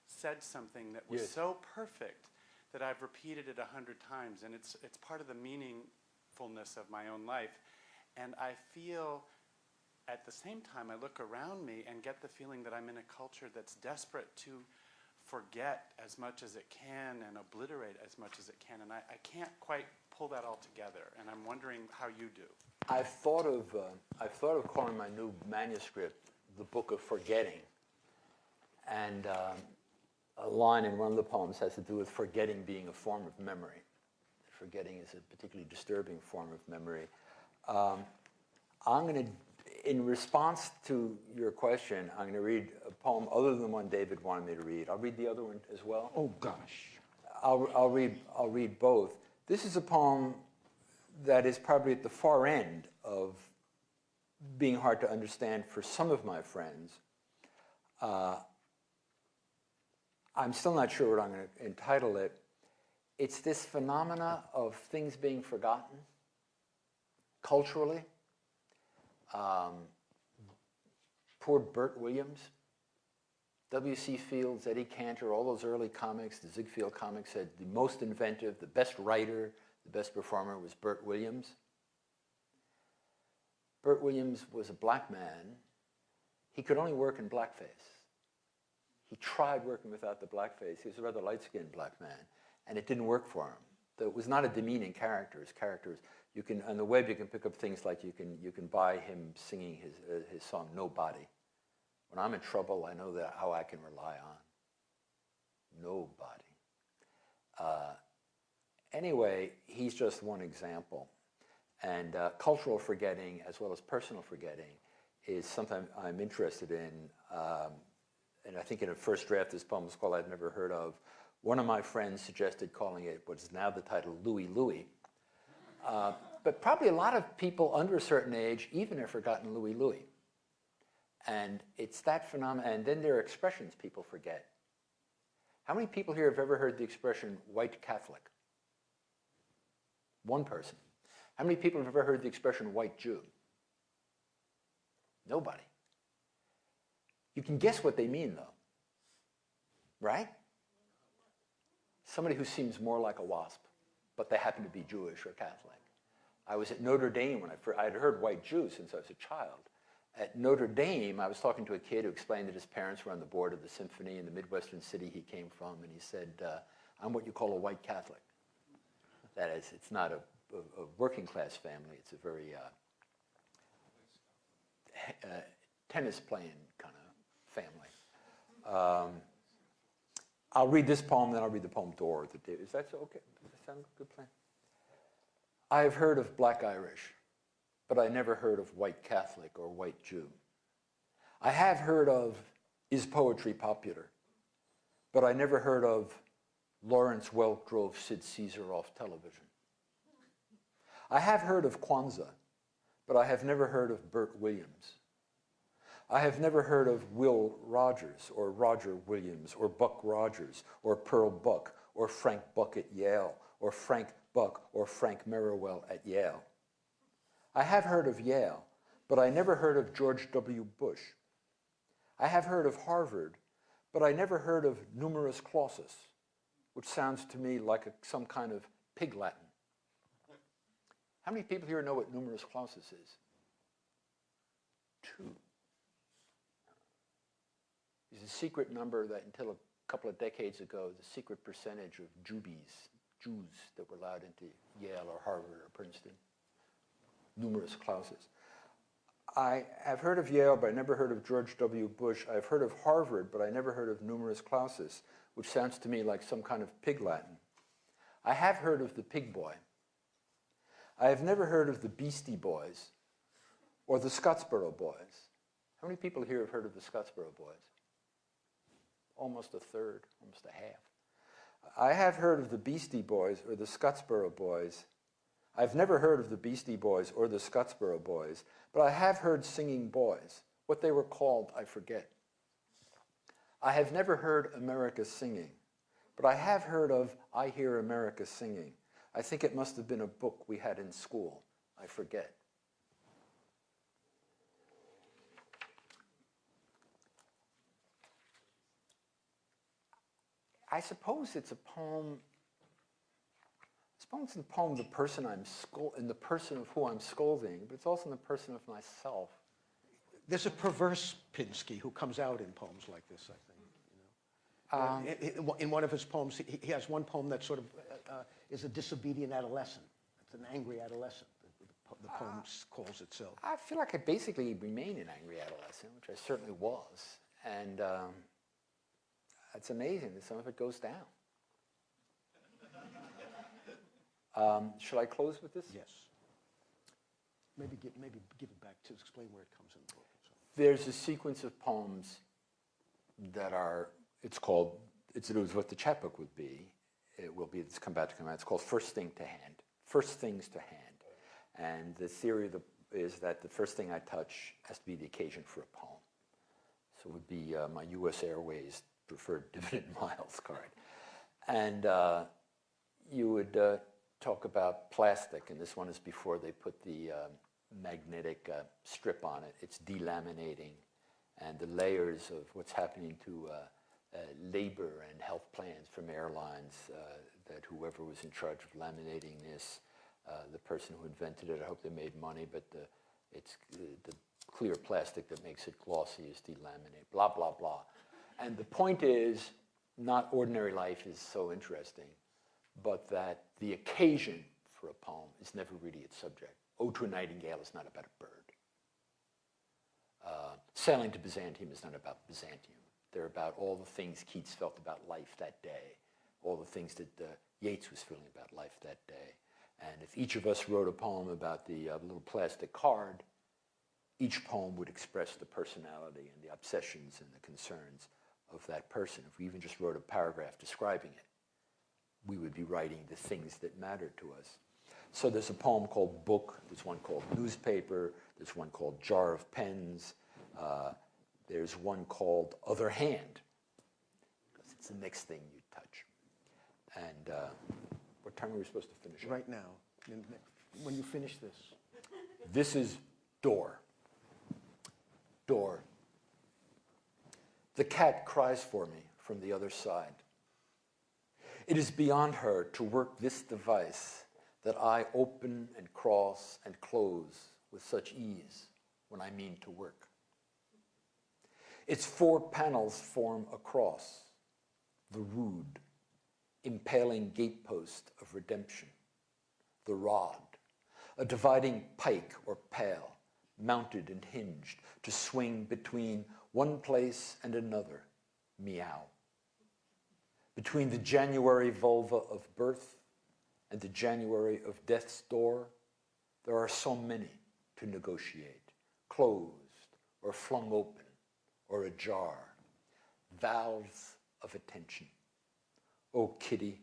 said something that was Yes. so perfect that I've repeated it a hundred times, and it's it's part of the meaningfulness of my own life. And I feel at the same time I look around me and get the feeling that I'm in a culture that's desperate to forget as much as it can and obliterate as much as it can. And I, I can't quite pull that all together. And I'm wondering how you do. I've thought of uh, I've thought of calling my new manuscript the book of forgetting. And um, a line in one of the poems has to do with forgetting being a form of memory. Forgetting is a particularly disturbing form of memory. Um, I'm going to, in response to your question, I'm going to read a poem other than the one David wanted me to read. I'll read the other one as well. Oh, gosh. I'll, I'll, read, I'll read both. This is a poem that is probably at the far end of being hard to understand for some of my friends. Uh, I'm still not sure what I'm going to entitle it. It's this phenomena of things being forgotten culturally. Um, poor Bert Williams, W.C. Fields, Eddie Cantor, all those early comics, the Ziegfeld comics said the most inventive, the best writer, the best performer was Bert Williams. Bert Williams was a black man. He could only work in blackface. He tried working without the blackface. He was a rather light-skinned black man, and it didn't work for him. Though it was not a demeaning character. His characters, you can on the web, you can pick up things like you can you can buy him singing his uh, his song "Nobody." When I'm in trouble, I know that how I can rely on nobody. Uh, anyway, he's just one example. And uh, cultural forgetting, as well as personal forgetting, is something I'm interested in. Um, and I think in a first draft, this poem was called I've Never Heard of. One of my friends suggested calling it what's now the title Louie Louie. Uh, but probably a lot of people under a certain age even have forgotten Louie Louie. And it's that phenomenon. And then there are expressions people forget. How many people here have ever heard the expression white Catholic? One person. How many people have ever heard the expression white Jew? Nobody. You can guess what they mean, though. Right? Somebody who seems more like a wasp, but they happen to be Jewish or Catholic. I was at Notre Dame when I first, I had heard white Jews since I was a child. At Notre Dame, I was talking to a kid who explained that his parents were on the board of the symphony in the Midwestern city he came from, and he said, uh, I'm what you call a white Catholic. That is, it's not a, a, a working class family, it's a very uh, uh, tennis playing kind of family. Um, I'll read this poem, then I'll read the poem Door. Is that okay? Sound good plan? I have heard of black Irish but I never heard of white Catholic or white Jew. I have heard of is poetry popular, but I never heard of Lawrence Welk drove Sid Caesar off television. I have heard of Kwanzaa, but I have never heard of Bert Williams. I have never heard of Will Rogers or Roger Williams or Buck Rogers or Pearl Buck or Frank Buck at Yale or Frank Buck or Frank Merriwell at Yale. I have heard of Yale, but I never heard of George W. Bush. I have heard of Harvard, but I never heard of numerus clausus, which sounds to me like a, some kind of pig Latin. How many people here know what numerus clausus is? Two. It's a secret number that until a couple of decades ago, the secret percentage of Jubies, Jews that were allowed into Yale or Harvard or Princeton numerus clausus. I have heard of Yale, but I never heard of George W. Bush. I've heard of Harvard, but I never heard of numerus clausus, which sounds to me like some kind of pig Latin. I have heard of the pig boy. I have never heard of the Beastie Boys or the Scottsboro Boys. How many people here have heard of the Scottsboro Boys? Almost a third, almost a half. I have heard of the Beastie Boys or the Scottsboro Boys I've never heard of the Beastie Boys or the Scottsboro Boys, but I have heard singing boys. What they were called, I forget. I have never heard America singing, but I have heard of I Hear America Singing. I think it must have been a book we had in school. I forget. I suppose it's a poem it's in the poem the person I'm in the person of who I'm scolding, but it's also in the person of myself. There's a perverse Pinsky who comes out in poems like this, I think. You know? Um, in, one of his poems, he, has one poem that sort of uh, uh, is a disobedient adolescent. It's an angry adolescent. The, the poem s- calls itself. I feel like I basically remain an angry adolescent, which I certainly was. And um, it's amazing that some of it goes down. [laughs] Um, shall I close with this? Yes. Maybe give, maybe give it back to explain where it comes in the book. so. There's a sequence of poems that are, it's called, it's, it was what the chapbook would be. It will be, it's come back to come out. It's called First Thing to Hand. First Things to Hand. And the theory of the, is that the first thing I touch has to be the occasion for a poem. So it would be uh, my US Airways preferred [laughs] dividend miles card. And uh, you would uh, talk about plastic, and this one is before they put the um, magnetic uh, strip on it. It's delaminating, and the layers of what's happening to uh, uh, labor and health plans from airlines, that whoever was in charge of laminating this, the person who invented it, I hope they made money, but the, it's the clear plastic that makes it glossy is delaminate, blah, blah, blah. And the point is, not ordinary life is so interesting, but that the occasion for a poem is never really its subject. Ode to a Nightingale is not about a bird. Uh, Sailing to Byzantium is not about Byzantium. They're about all the things Keats felt about life that day, all the things that uh, Yeats was feeling about life that day. And if each of us wrote a poem about the uh, little plastic card, each poem would express the personality and the obsessions and the concerns of that person. If we even just wrote a paragraph describing it, we would be writing the things that mattered to us. So there's a poem called Book, there's one called Newspaper, there's one called Jar of Pens, uh, there's one called Other Hand, because it's the next thing you touch. And uh, what time are we supposed to finish? up? Right now, when you finish this. This is door. Door. The cat cries for me from the other side. It is beyond her to work this device that I open and cross and close with such ease when I mean to work. Its four panels form a cross, the rood, impaling gatepost of redemption, the rod, a dividing pike or pale, mounted and hinged to swing between one place and another, meow. Between the January vulva of birth and the January of death's door, there are so many to negotiate, closed or flung open or ajar, valves of attention. O kitty,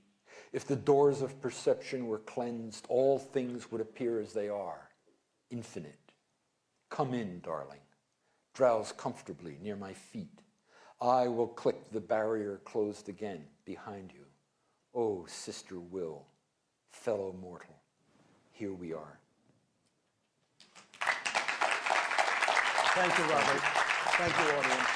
if the doors of perception were cleansed, all things would appear as they are, infinite. Come in, darling. Drowse comfortably near my feet. I will click the barrier closed again behind you. O sister Will, fellow mortal, here we are. Thank you, Robert. Thank you, audience.